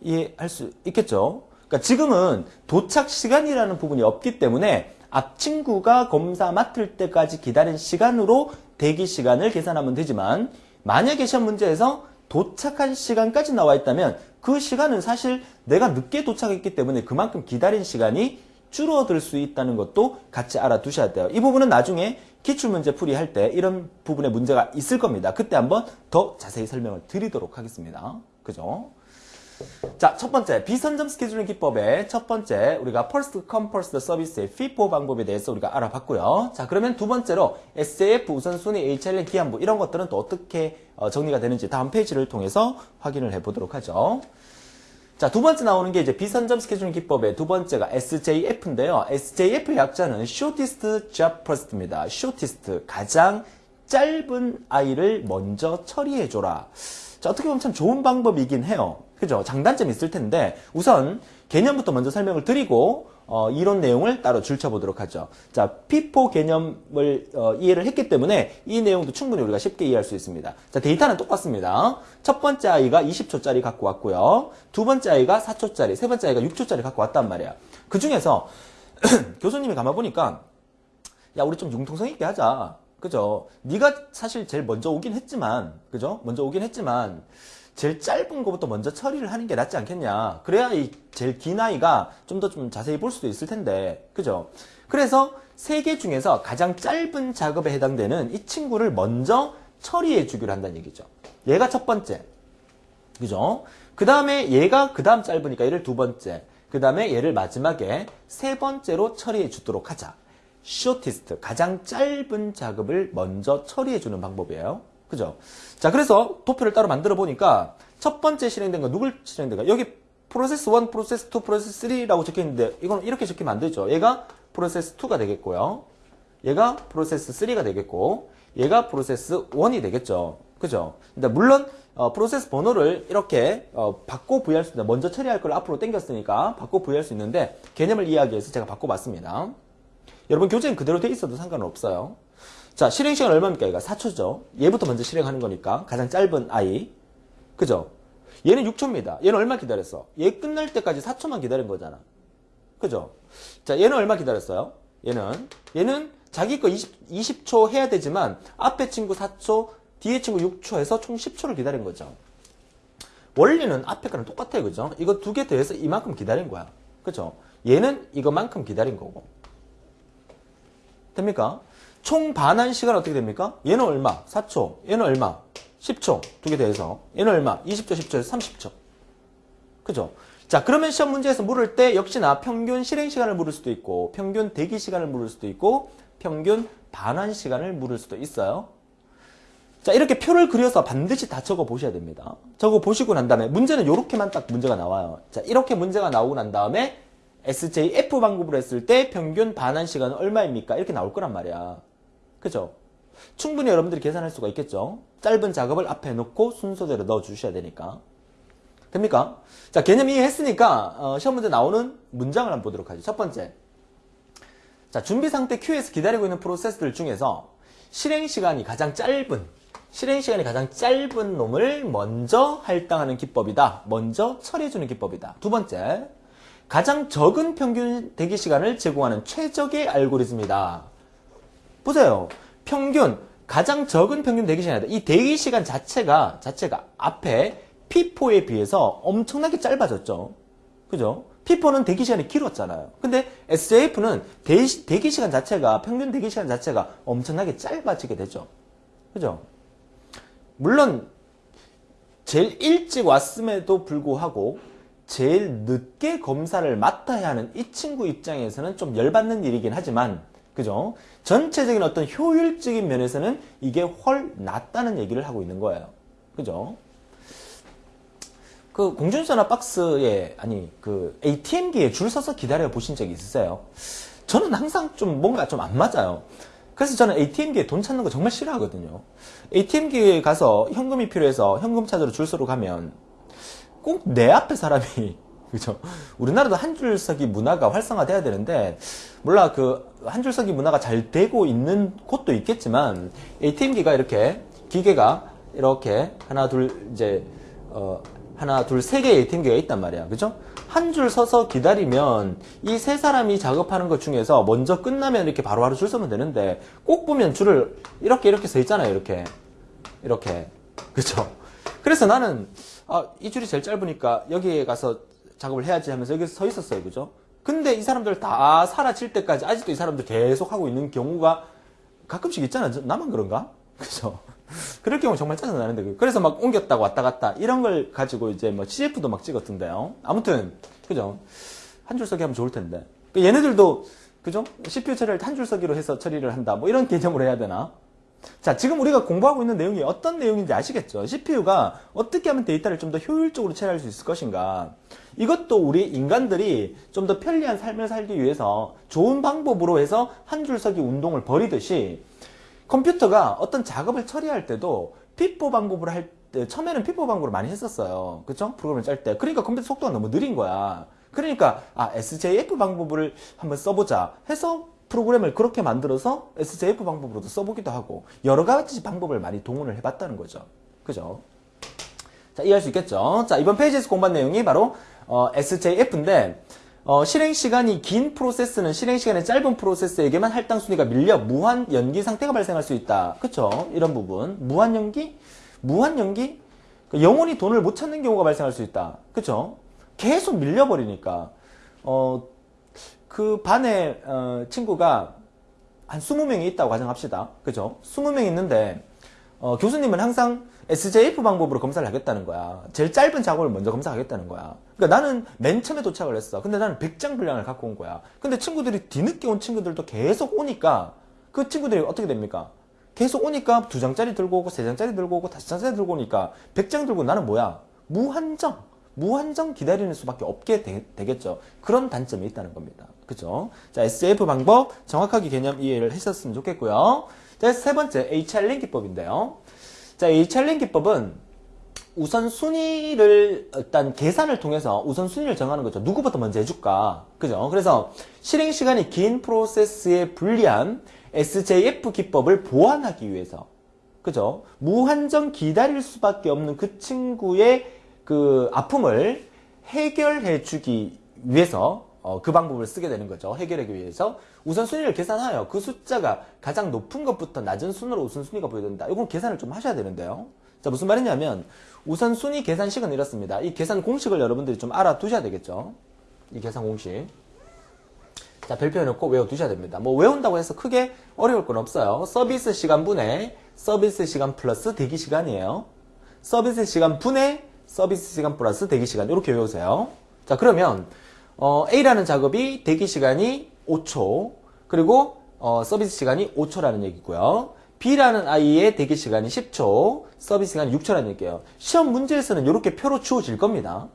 이해할 수 있겠죠? 그러니까 지금은 도착 시간이라는 부분이 없기 때문에 앞 친구가 검사 맡을 때까지 기다린 시간으로 대기 시간을 계산하면 되지만 만약에 시험 문제에서 도착한 시간까지 나와 있다면 그 시간은 사실 내가 늦게 도착했기 때문에 그만큼 기다린 시간이 줄어들 수 있다는 것도 같이 알아두셔야 돼요. 이 부분은 나중에 기출문제 풀이할 때 이런 부분에 문제가 있을 겁니다. 그때 한번 더 자세히 설명을 드리도록 하겠습니다. 그죠? 자, 첫 번째, 비선점 스케줄링 기법의 첫 번째, 우리가 First Come First Service의 FIFO 방법에 대해서 우리가 알아봤고요. 자, 그러면 두 번째로 SJF 우선순위, HRN 기한부 이런 것들은 또 어떻게 어, 정리가 되는지 다음 페이지를 통해서 확인을 해보도록 하죠. 자, 두 번째 나오는 게 이제 비선점 스케줄링 기법의 두 번째가 SJF인데요. SJF의 약자는 Shortest Job First입니다. Shortest, 가장 짧은 아이를 먼저 처리해줘라. 자, 어떻게 보면 참 좋은 방법이긴 해요. 그죠? 장단점이 있을 텐데, 우선 개념부터 먼저 설명을 드리고, 어, 이론 내용을 따로 줄쳐보도록 하죠. 자, 피포 개념을 어, 이해를 했기 때문에 이 내용도 충분히 우리가 쉽게 이해할 수 있습니다. 자, 데이터는 똑같습니다. 첫 번째 아이가 20초짜리 갖고 왔고요. 두 번째 아이가 4초짜리, 세 번째 아이가 6초짜리 갖고 왔단 말이야. 그 중에서 교수님이 가만 보니까 야, 우리 좀 융통성 있게 하자. 그죠? 네가 사실 제일 먼저 오긴 했지만, 그죠? 먼저 오긴 했지만, 제일 짧은 것부터 먼저 처리를 하는 게 낫지 않겠냐. 그래야 이 제일 긴 아이가 좀더좀 자세히 볼 수도 있을 텐데. 그죠? 그래서 세 개 중에서 가장 짧은 작업에 해당되는 이 친구를 먼저 처리해 주기로 한다는 얘기죠. 얘가 첫 번째. 그죠? 그 다음에 얘가 그 다음 짧으니까 얘를 두 번째. 그 다음에 얘를 마지막에 세 번째로 처리해 주도록 하자. shortest, 가장 짧은 작업을 먼저 처리해 주는 방법이에요. 그죠? 자, 그래서 도표를 따로 만들어 보니까 첫 번째 실행된 건 누굴 실행된가? 여기 프로세스 1, 프로세스 2, 프로세스 3라고 적혀 있는데 이건 이렇게 적히면 안 되죠. 얘가 프로세스 2가 되겠고요. 얘가 프로세스 3가 되겠고 얘가 프로세스 1이 되겠죠. 그죠? 근데 물론 어, 프로세스 번호를 이렇게 어, 바꿔 부여할 수 있는데 먼저 처리할 걸 앞으로 당겼으니까 바꿔 부여할 수 있는데 개념을 이해하기 위해서 제가 바꿔봤습니다. 여러분 교재는 그대로 돼 있어도 상관은 없어요. 자, 실행 시간 얼마입니까? 얘가 4초죠. 얘부터 먼저 실행하는 거니까 가장 짧은 아이. 그죠? 얘는 6초입니다. 얘는 얼마 기다렸어? 얘 끝날 때까지 4초만 기다린 거잖아. 그죠? 자, 얘는 얼마 기다렸어요? 얘는 얘는 자기 거 20, 20초 해야 되지만 앞에 친구 4초, 뒤에 친구 6초 해서 총 10초를 기다린 거죠. 원리는 앞에 거랑 똑같아요. 그죠? 이거 두 개 더해서 이만큼 기다린 거야. 그죠? 얘는 이거만큼 기다린 거고. 됩니까? 총 반환 시간 어떻게 됩니까? 얘는 얼마? 4초. 얘는 얼마? 10초. 두 개 더해서. 얘는 얼마? 20초, 10초에서 30초. 그죠? 자, 그러면 시험 문제에서 물을 때 역시나 평균 실행 시간을 물을 수도 있고, 평균 대기 시간을 물을 수도 있고, 평균 반환 시간을 물을 수도 있어요. 자, 이렇게 표를 그려서 반드시 다 적어 보셔야 됩니다. 적어 보시고 난 다음에 문제는 이렇게만 딱 문제가 나와요. 자, 이렇게 문제가 나오고 난 다음에 SJF 방법으로 했을 때 평균 반환 시간은 얼마입니까? 이렇게 나올 거란 말이야. 그죠? 충분히 여러분들이 계산할 수가 있겠죠? 짧은 작업을 앞에 놓고 순서대로 넣어 주셔야 되니까. 됩니까? 자, 개념 이해했으니까, 어, 시험 문제 나오는 문장을 한번 보도록 하죠. 첫 번째. 자, 준비 상태 Q에서 기다리고 있는 프로세스들 중에서 실행 시간이 가장 짧은, 실행 시간이 가장 짧은 놈을 먼저 할당하는 기법이다. 먼저 처리해주는 기법이다. 두 번째. 가장 적은 평균 대기 시간을 제공하는 최적의 알고리즘이다. 보세요. 평균 가장 적은 평균 대기 시간이다. 이 대기 시간 자체가 자체가 앞에 P4에 비해서 엄청나게 짧아졌죠. 그죠? P4는 대기 시간이 길었잖아요. 근데 SJF는 대기 시간 자체가 평균 대기 시간 자체가 엄청나게 짧아지게 되죠. 그죠? 물론 제일 일찍 왔음에도 불구하고 제일 늦게 검사를 맡아야 하는 이 친구 입장에서는 좀 열받는 일이긴 하지만 그죠? 전체적인 어떤 효율적인 면에서는 이게 훨 낫다는 얘기를 하고 있는 거예요. 그죠? 그 공중전화 박스에 아니 그 ATM기에 줄 서서 기다려 보신 적이 있으세요? 저는 항상 좀 뭔가 좀 안 맞아요. 그래서 저는 ATM기에 돈 찾는 거 정말 싫어하거든요. ATM기에 가서 현금이 필요해서 현금 찾으러 줄 서로 가면 꼭 내 앞에 사람이 그죠? 우리나라도 한 줄서기 문화가 활성화돼야 되는데 몰라 그 한 줄서기 문화가 잘 되고 있는 곳도 있겠지만 ATM기가 이렇게 기계가 이렇게 하나 둘 이제 어 하나 둘 세 개의 ATM기가 있단 말이야. 그죠? 한 줄 서서 기다리면 이 세 사람이 작업하는 것 중에서 먼저 끝나면 이렇게 바로바로 줄 서면 되는데 꼭 보면 줄을 이렇게 이렇게 서 있잖아요. 이렇게 이렇게 그죠? 그래서 나는 아, 이 줄이 제일 짧으니까 여기에 가서 작업을 해야지 하면서 여기서 서 있었어요. 그죠? 근데 이 사람들 다 사라질 때까지 아직도 이 사람들 계속 하고 있는 경우가 가끔씩 있잖아. 나만 그런가? 그죠? 그럴 경우 정말 짜증나는데. 그래서 막 옮겼다고 왔다 갔다. 이런 걸 가지고 이제 뭐 CF도 막 찍었던데요. 아무튼, 그죠? 한 줄 서기 하면 좋을 텐데. 얘네들도, 그죠? CPU 처리를 한 줄 서기로 해서 처리를 한다. 뭐 이런 개념으로 해야 되나? 자, 지금 우리가 공부하고 있는 내용이 어떤 내용인지 아시겠죠? CPU가 어떻게 하면 데이터를 좀 더 효율적으로 처리할 수 있을 것인가? 이것도 우리 인간들이 좀 더 편리한 삶을 살기 위해서 좋은 방법으로 해서 한 줄서기 운동을 벌이듯이 컴퓨터가 어떤 작업을 처리할 때도 FIFO 방법으로 할 때, 처음에는 FIFO 방법으로 많이 했었어요. 그쵸? 프로그램을 짤 때. 그러니까 컴퓨터 속도가 너무 느린 거야. 그러니까, 아, SJF 방법을 한번 써보자 해서 프로그램을 그렇게 만들어서 SJF 방법으로도 써보기도 하고, 여러 가지 방법을 많이 동원을 해봤다는 거죠. 그죠? 자, 이해할 수 있겠죠? 자, 이번 페이지에서 공부한 내용이 바로, 어, SJF인데, 어, 실행 시간이 긴 프로세스는 실행 시간이 짧은 프로세스에게만 할당 순위가 밀려 무한 연기 상태가 발생할 수 있다. 그쵸? 이런 부분. 무한 연기? 무한 연기? 그 영원히 돈을 못 찾는 경우가 발생할 수 있다. 그쵸? 계속 밀려버리니까. 어, 그 반에, 어, 친구가 한 20명이 있다고 가정합시다. 그죠? 20명 있는데, 어, 교수님은 항상 SJF 방법으로 검사를 하겠다는 거야. 제일 짧은 작업을 먼저 검사하겠다는 거야. 그러니까 나는 맨 처음에 도착을 했어. 근데 나는 100장 분량을 갖고 온 거야. 근데 친구들이 뒤늦게 온 친구들도 계속 오니까 그 친구들이 어떻게 됩니까? 계속 오니까 두 장짜리 들고 오고 세 장짜리 들고 오고 다섯 장짜리 들고 오니까 100장 들고 나는 뭐야? 무한정. 무한정 기다리는 수밖에 없게 되, 겠죠 그런 단점이 있다는 겁니다. 그죠? 자, SJF 방법 정확하게 개념 이해를 했었으면 좋겠고요. 자, 세 번째 HR링 기법인데요. 자, 이 챌린 기법은 우선 순위를 일단 계산을 통해서 우선 순위를 정하는 거죠. 누구부터 먼저 해줄까? 그죠? 그래서 실행 시간이 긴 프로세스에 불리한 SJF 기법을 보완하기 위해서 그죠? 무한정 기다릴 수밖에 없는 그 친구의 그 아픔을 해결해 주기 위해서 어, 그 방법을 쓰게 되는 거죠. 해결하기 위해서 우선순위를 계산하여 그 숫자가 가장 높은 것부터 낮은 순으로 우선순위가 보여진다. 이건 계산을 좀 하셔야 되는데요. 자 무슨 말이냐면 우선순위 계산식은 이렇습니다. 이 계산 공식을 여러분들이 좀 알아두셔야 되겠죠. 이 계산 공식. 자 별표 해놓고 외워두셔야 됩니다. 뭐 외운다고 해서 크게 어려울 건 없어요. 서비스 시간 분의 서비스 시간 플러스 대기 시간이에요. 서비스 시간 분의 서비스 시간 플러스 대기 시간 이렇게 외우세요. 자 그러면 어, A라는 작업이 대기 시간이 5초 그리고 어, 서비스 시간이 5초라는 얘기고요. B라는 아이의 대기 시간이 10초, 서비스 시간이 6초라는 얘기예요. 시험 문제에서는 이렇게 표로 주어질 겁니다.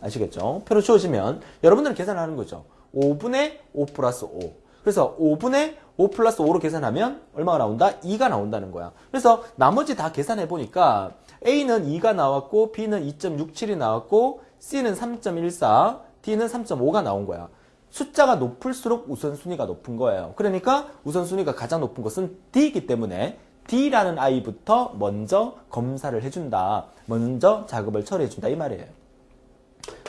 아시겠죠? 표로 주어지면 여러분들은 계산하는 거죠. 5분의 5 플러스 5. 그래서 5분의 5 플러스 5로 계산하면 얼마가 나온다? 2가 나온다는 거야. 그래서 나머지 다 계산해 보니까 A는 2가 나왔고 B는 2.67이 나왔고 C는 3.14, D는 3.5가 나온 거야. 숫자가 높을수록 우선순위가 높은 거예요. 그러니까 우선순위가 가장 높은 것은 D이기 때문에 D라는 아이부터 먼저 검사를 해준다. 먼저 작업을 처리해준다. 이 말이에요.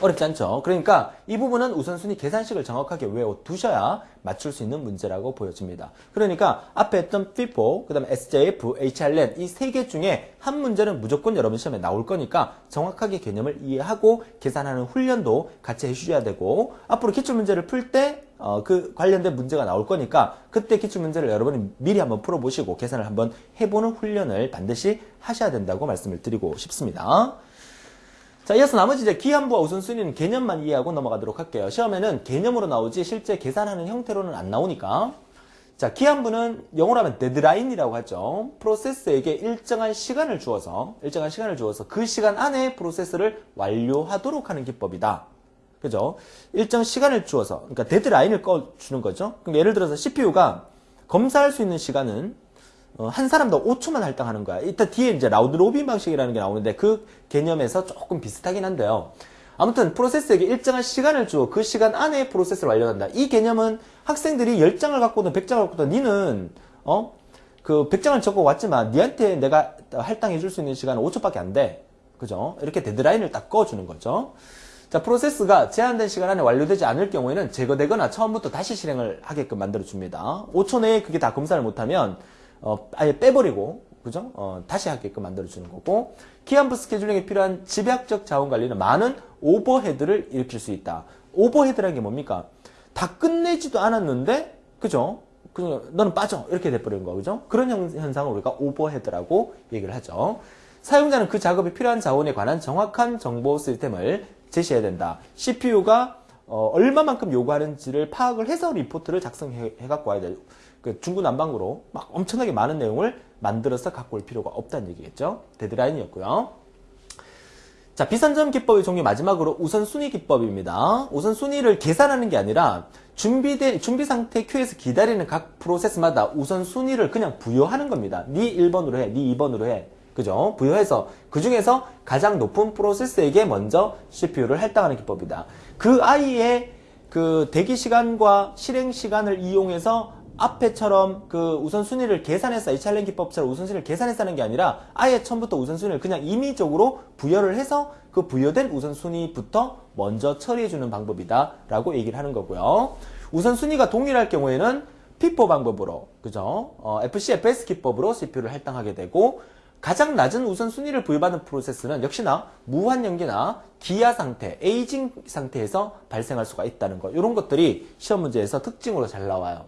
어렵지 않죠? 그러니까 이 부분은 우선순위 계산식을 정확하게 외워두셔야 맞출 수 있는 문제라고 보여집니다. 그러니까 앞에 했던 FIFO, 그 다음에 SJF, HRLEN 이세 개 중에 한 문제는 무조건 여러분 시험에 나올 거니까 정확하게 개념을 이해하고 계산하는 훈련도 같이 해주셔야 되고 앞으로 기출문제를 풀때 어, 그 관련된 문제가 나올 거니까 그때 기출문제를 여러분이 미리 한번 풀어보시고 계산을 한번 해보는 훈련을 반드시 하셔야 된다고 말씀을 드리고 싶습니다. 자, 이어서 나머지 이제 기한부와 우선순위는 개념만 이해하고 넘어가도록 할게요. 시험에는 개념으로 나오지 실제 계산하는 형태로는 안 나오니까. 자, 기한부는 영어로 하면 데드라인이라고 하죠. 프로세스에게 일정한 시간을 주어서, 일정한 시간을 주어서 그 시간 안에 프로세스를 완료하도록 하는 기법이다. 그죠? 일정 시간을 주어서, 그러니까 데드라인을 꺼주는 거죠. 그럼 예를 들어서 CPU가 검사할 수 있는 시간은 어, 한 사람도 5초만 할당하는 거야. 이따 뒤에 이제 round robin 방식이라는 게 나오는데 그 개념에서 조금 비슷하긴 한데요. 아무튼 프로세스에게 일정한 시간을 주어 그 시간 안에 프로세스를 완료한다. 이 개념은 학생들이 10장을 갖고든 100장을 갖고든 니는 어? 그 100장을 적어 왔지만 니한테 내가 할당해 줄 수 있는 시간은 5초밖에 안 돼. 그죠? 이렇게 데드라인을 딱 꺼주는 거죠. 자, 프로세스가 제한된 시간 안에 완료되지 않을 경우에는 제거되거나 처음부터 다시 실행을 하게끔 만들어 줍니다. 5초 내에 그게 다 검사를 못하면 어, 아예 빼버리고 그죠? 어, 다시 하게끔 만들어주는 거고 기한부 스케줄링에 필요한 집약적 자원 관리는 많은 overhead를 일으킬 수 있다. overhead라는 게 뭡니까? 다 끝내지도 않았는데 그죠? 그 너는 빠져 이렇게 돼버리는 거 그죠? 그런 현상을 우리가 overhead라고 얘기를 하죠. 사용자는 그 작업에 필요한 자원에 관한 정확한 정보 시스템을 제시해야 된다. CPU가 어, 얼마만큼 요구하는지를 파악을 해서 리포트를 작성해 갖고 와야 돼요. 그 중구난방으로 막 엄청나게 많은 내용을 만들어서 갖고 올 필요가 없다는 얘기겠죠. 데드라인이었고요. 자, 비선점 기법의 종류 마지막으로 우선순위 기법입니다. 우선순위를 계산하는 게 아니라 준비된, 준비 상태 큐에서 기다리는 각 프로세스마다 우선순위를 그냥 부여하는 겁니다. 네 1번으로 해, 네 2번으로 해. 그죠? 부여해서 그 중에서 가장 높은 프로세스에게 먼저 CPU를 할당하는 기법이다. 그 아이의 그 대기 시간과 실행 시간을 이용해서 앞에처럼 그 우선순위를 계산해서 HRN 기법처럼 우선순위를 계산해서 하는 게 아니라 아예 처음부터 우선순위를 그냥 임의적으로 부여를 해서 그 부여된 우선순위부터 먼저 처리해주는 방법이다 라고 얘기를 하는 거고요. 우선순위가 동일할 경우에는 FIFO 방법으로 그죠? 어, FCFS 기법으로 CPU를 할당하게 되고 가장 낮은 우선순위를 부여받는 프로세스는 역시나 무한 연기나 기아 상태, aging 상태에서 발생할 수가 있다는 거. 이런 것들이 시험 문제에서 특징으로 잘 나와요.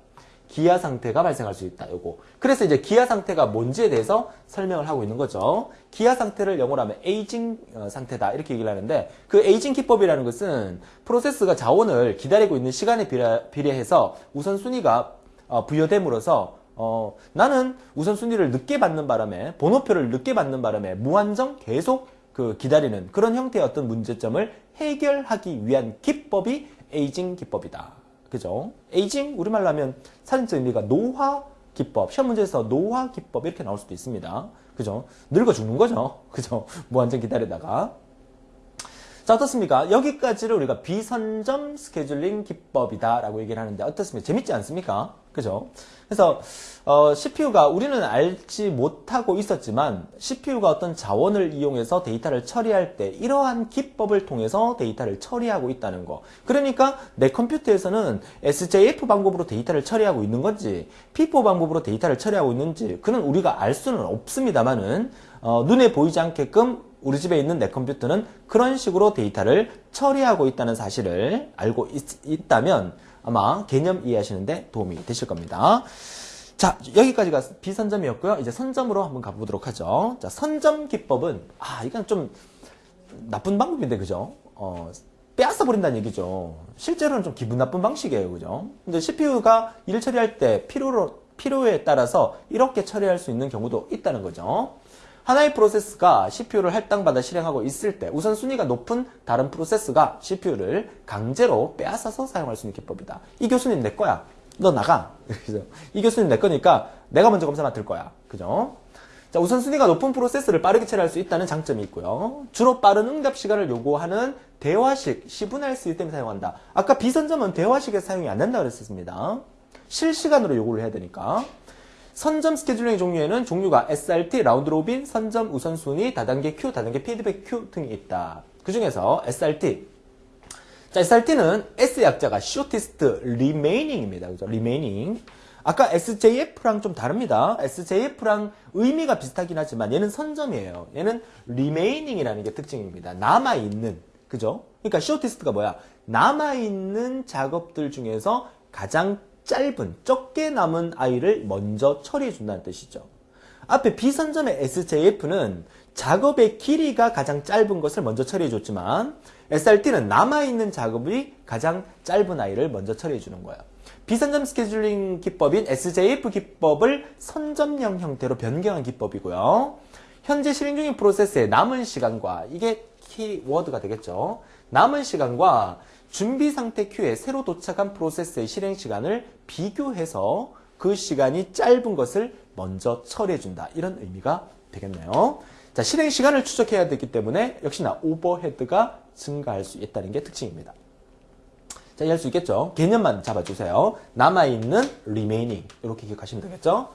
기아 상태가 발생할 수 있다. 요거. 그래서 이제 기아 상태가 뭔지에 대해서 설명을 하고 있는 거죠. 기아 상태를 영어로 하면 aging 어, 상태다. 이렇게 얘기를 하는데 그 aging 기법이라는 것은 프로세스가 자원을 기다리고 있는 시간에 비례, 해서 우선순위가 어, 부여됨으로써 어, 나는 우선순위를 늦게 받는 바람에 번호표를 늦게 받는 바람에 무한정 계속 그 기다리는 그런 형태의 어떤 문제점을 해결하기 위한 기법이 aging 기법이다. 그죠? aging 우리말로 하면 사전적 의미가 노화 기법 시험 문제에서 노화 기법 이렇게 나올 수도 있습니다. 그죠? 늙어 죽는 거죠. 그죠? 무한정 기다리다가 자, 어떻습니까? 여기까지를 우리가 비선점 스케줄링 기법이다 라고 얘기를 하는데 어떻습니까? 재밌지 않습니까? 그죠? 그래서 어, CPU가 우리는 알지 못하고 있었지만 CPU가 어떤 자원을 이용해서 데이터를 처리할 때 이러한 기법을 통해서 데이터를 처리하고 있다는 거. 그러니까 내 컴퓨터에서는 SJF 방법으로 데이터를 처리하고 있는 건지 P4 방법으로 데이터를 처리하고 있는지 그는 우리가 알 수는 없습니다만은 어, 눈에 보이지 않게끔 우리 집에 있는 내 컴퓨터는 그런 식으로 데이터를 처리하고 있다는 사실을 알고 있, 다면 아마 개념 이해하시는데 도움이 되실 겁니다. 자, 여기까지가 비선점이었고요. 이제 선점으로 한번 가보도록 하죠. 자, 선점 기법은, 아, 이건 좀 나쁜 방법인데, 그죠? 어, 빼앗아 버린다는 얘기죠. 실제로는 좀 기분 나쁜 방식이에요. 그죠? 근데 CPU가 일 처리할 때 필요로, 필요에 따라서 이렇게 처리할 수 있는 경우도 있다는 거죠. 하나의 프로세스가 CPU를 할당받아 실행하고 있을 때 우선순위가 높은 다른 프로세스가 CPU를 강제로 빼앗아서 사용할 수 있는 기법이다. 이 교수님 내 거야. 너 나가. 이 교수님 내 거니까 내가 먼저 검사 맡을 거야. 그죠? 자, 우선순위가 높은 프로세스를 빠르게 처리할 수 있다는 장점이 있고요. 주로 빠른 응답 시간을 요구하는 대화식, 시분할 시스템을 사용한다. 아까 비선점은 대화식에서 사용이 안 된다고 그랬었습니다. 실시간으로 요구를 해야 되니까. 선점 스케줄링 종류에는 종류가 SRT, round robin, 선점 우선순위, 다단계 큐, 다단계 피드백 큐 등이 있다. 그 중에서 SRT. 자, SRT는 S 약자가 shortest remaining입니다. 그죠? remaining. 아까 SJF랑 좀 다릅니다. SJF랑 의미가 비슷하긴 하지만 얘는 선점이에요. 얘는 remaining이라는 게 특징입니다. 남아있는. 그죠? 그러니까 shortest가 뭐야? 남아있는 작업들 중에서 가장 짧은 적게 남은 아이를 먼저 처리해 준다는 뜻이죠. 앞에 비선점의 SJF는 작업의 길이가 가장 짧은 것을 먼저 처리해 줬지만 SRT는 남아있는 작업이 가장 짧은 아이를 먼저 처리해 주는 거예요. 비선점 스케줄링 기법인 SJF 기법을 선점형 형태로 변경한 기법이고요. 현재 실행 중인 프로세스의 남은 시간과 이게 키워드가 되겠죠. 남은 시간과 준비 상태 큐에 새로 도착한 프로세스의 실행 시간을 비교해서 그 시간이 짧은 것을 먼저 처리해준다. 이런 의미가 되겠네요. 자, 실행 시간을 추적해야 되기 때문에 역시나 overhead가 증가할 수 있다는 게 특징입니다. 자, 이해할 수 있겠죠? 개념만 잡아주세요. 남아있는 remaining. 이렇게 기억하시면 되겠죠?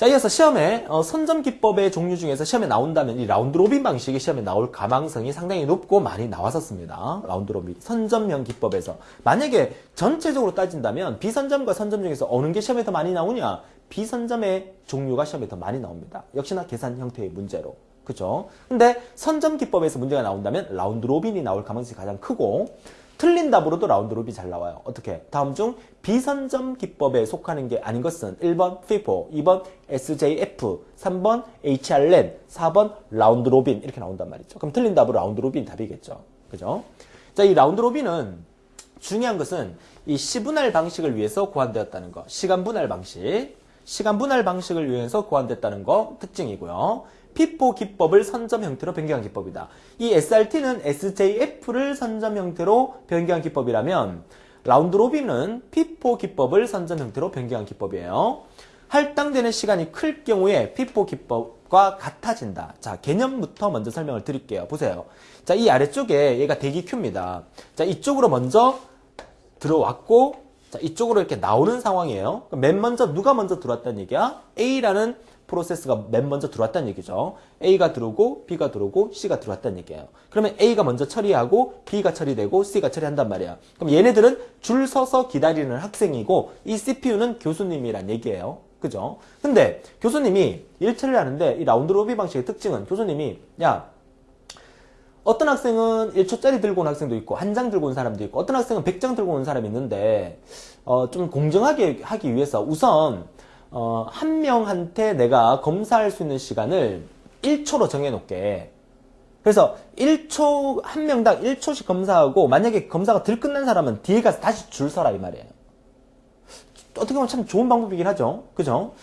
자, 이어서 시험에 어, 선점 기법의 종류 중에서 시험에 나온다면 이 round robin 방식이 시험에 나올 가망성이 상당히 높고 많이 나왔었습니다. round robin 선점형 기법에서 만약에 전체적으로 따진다면 비선점과 선점 중에서 어느 게 시험에 더 많이 나오냐? 비선점의 종류가 시험에 더 많이 나옵니다. 역시나 계산 형태의 문제로. 그죠? 근데 선점 기법에서 문제가 나온다면 round robin이 나올 가능성이 가장 크고 틀린 답으로도 round robin이 잘 나와요. 어떻게? 다음 중 비선점 기법에 속하는 게 아닌 것은 1번 FIFO, 2번 SJF, 3번 HRN, 4번 round robin 이렇게 나온단 말이죠. 그럼 틀린 답으로 round robin 답이겠죠. 그죠? 자, 이 round robin은 중요한 것은 이 시분할 방식을 위해서 고안되었다는 거. 시간 분할 방식. 시간 분할 방식을 위해서 고안됐다는 거 특징이고요. FIFO 기법을 선점 형태로 변경한 기법이다. 이 SRT는 SJF를 선점 형태로 변경한 기법이라면 round robin은 FIFO 기법을 선점 형태로 변경한 기법이에요. 할당되는 시간이 클 경우에 FIFO 기법과 같아진다. 자, 개념부터 먼저 설명을 드릴게요. 보세요. 자, 이 아래쪽에 얘가 대기 큐입니다. 자, 이쪽으로 먼저 들어왔고, 자, 이쪽으로 이렇게 나오는 상황이에요. 맨 먼저 누가 먼저 들어왔다는 얘기야? A라는 프로세스가 맨 먼저 들어왔다는 얘기죠. A가 들어오고 B가 들어오고 C가 들어왔다는 얘기예요. 그러면 A가 먼저 처리하고 B가 처리되고 C가 처리한단 말이야. 그럼 얘네들은 줄 서서 기다리는 학생이고 이 CPU는 교수님이란 얘기예요. 그죠? 근데 교수님이 일처리를 하는데 이 라운드 로비 방식의 특징은 교수님이 야 어떤 학생은 1초짜리 들고 온 학생도 있고 한 장 들고 온 사람도 있고 어떤 학생은 100장 들고 온 사람이 있는데 어, 좀 공정하게 하기 위해서 우선 어, 한 명한테 내가 검사할 수 있는 시간을 1초로 정해놓게 그래서 1초 한 명당 1초씩 검사하고 만약에 검사가 들 끝난 사람은 뒤에 가서 다시 줄 서라 이 말이에요 어떻게 보면 참 좋은 방법이긴 하죠. 그죠?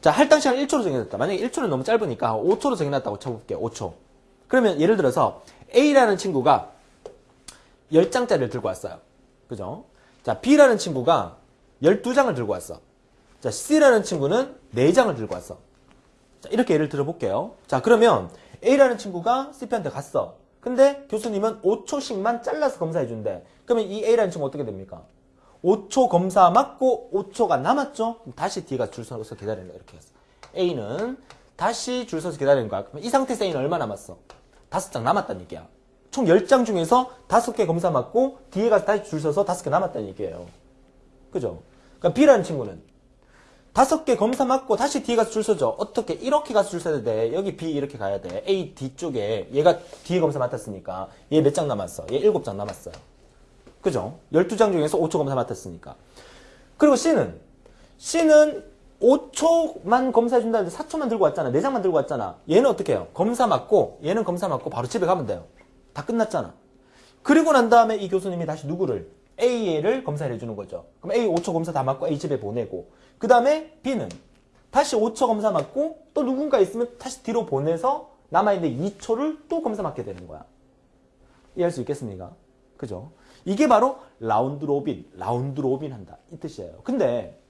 자, 할당 시간 1초로 정해졌다. 만약에 1초는 너무 짧으니까 5초로 정해놨다고 쳐볼게요. 5초. 그러면 예를 들어서 A라는 친구가 10장짜리를 들고 왔어요. 그죠? 자, B라는 친구가 12장을 들고 왔어. 자, C라는 친구는 4장을 들고 왔어. 자, 이렇게 예를 들어볼게요. 자, 그러면 A라는 친구가 CP한테 갔어. 근데 교수님은 5초씩만 잘라서 검사해 준대. 그러면 이 A라는 친구 어떻게 됩니까? 5초 검사 맞고 5초가 남았죠? 다시 D가 줄 서서 기다리는 거야. 이렇게 해서. A는 다시 줄 서서 기다리는 거야. 그럼 이 상태에서 A는 얼마 남았어? 5장 남았다는 얘기야. 총 10장 중에서 5개 검사 맞고 뒤에 가서 다시 줄 서서 5개 남았다는 얘기예요. 그죠? 그러니까 B라는 친구는 5개 검사 맞고 다시 뒤에 가서 줄 서죠. 어떻게? 이렇게 가서 줄 서야 돼. 여기 B 이렇게 가야 돼. A 뒤쪽에 얘가 뒤에 검사 맡았으니까 얘 몇 장 남았어? 얘 7장 남았어요. 그죠? 12장 중에서 5초 검사 맡았으니까. 그리고 C는, C는 5초만 검사해준다 는데 4초만 들고 왔잖아. 4장만 들고 왔잖아. 얘는 어떻게 해요? 검사 맞고, 얘는 검사 맞고 바로 집에 가면 돼요. 다 끝났잖아. 그리고 난 다음에 이 교수님이 다시 누구를? A를 검사를 해주는 거죠. 그럼 A 5초 검사 다 맞고 A 집에 보내고, 그 다음에 B는 다시 5초 검사 맞고, 또 누군가 있으면 다시 뒤로 보내서 남아있는 2초를 또 검사 맞게 되는 거야. 이해할 수 있겠습니까? 그죠? 이게 바로 round robin, round robin 한다. 이 뜻이에요. 근데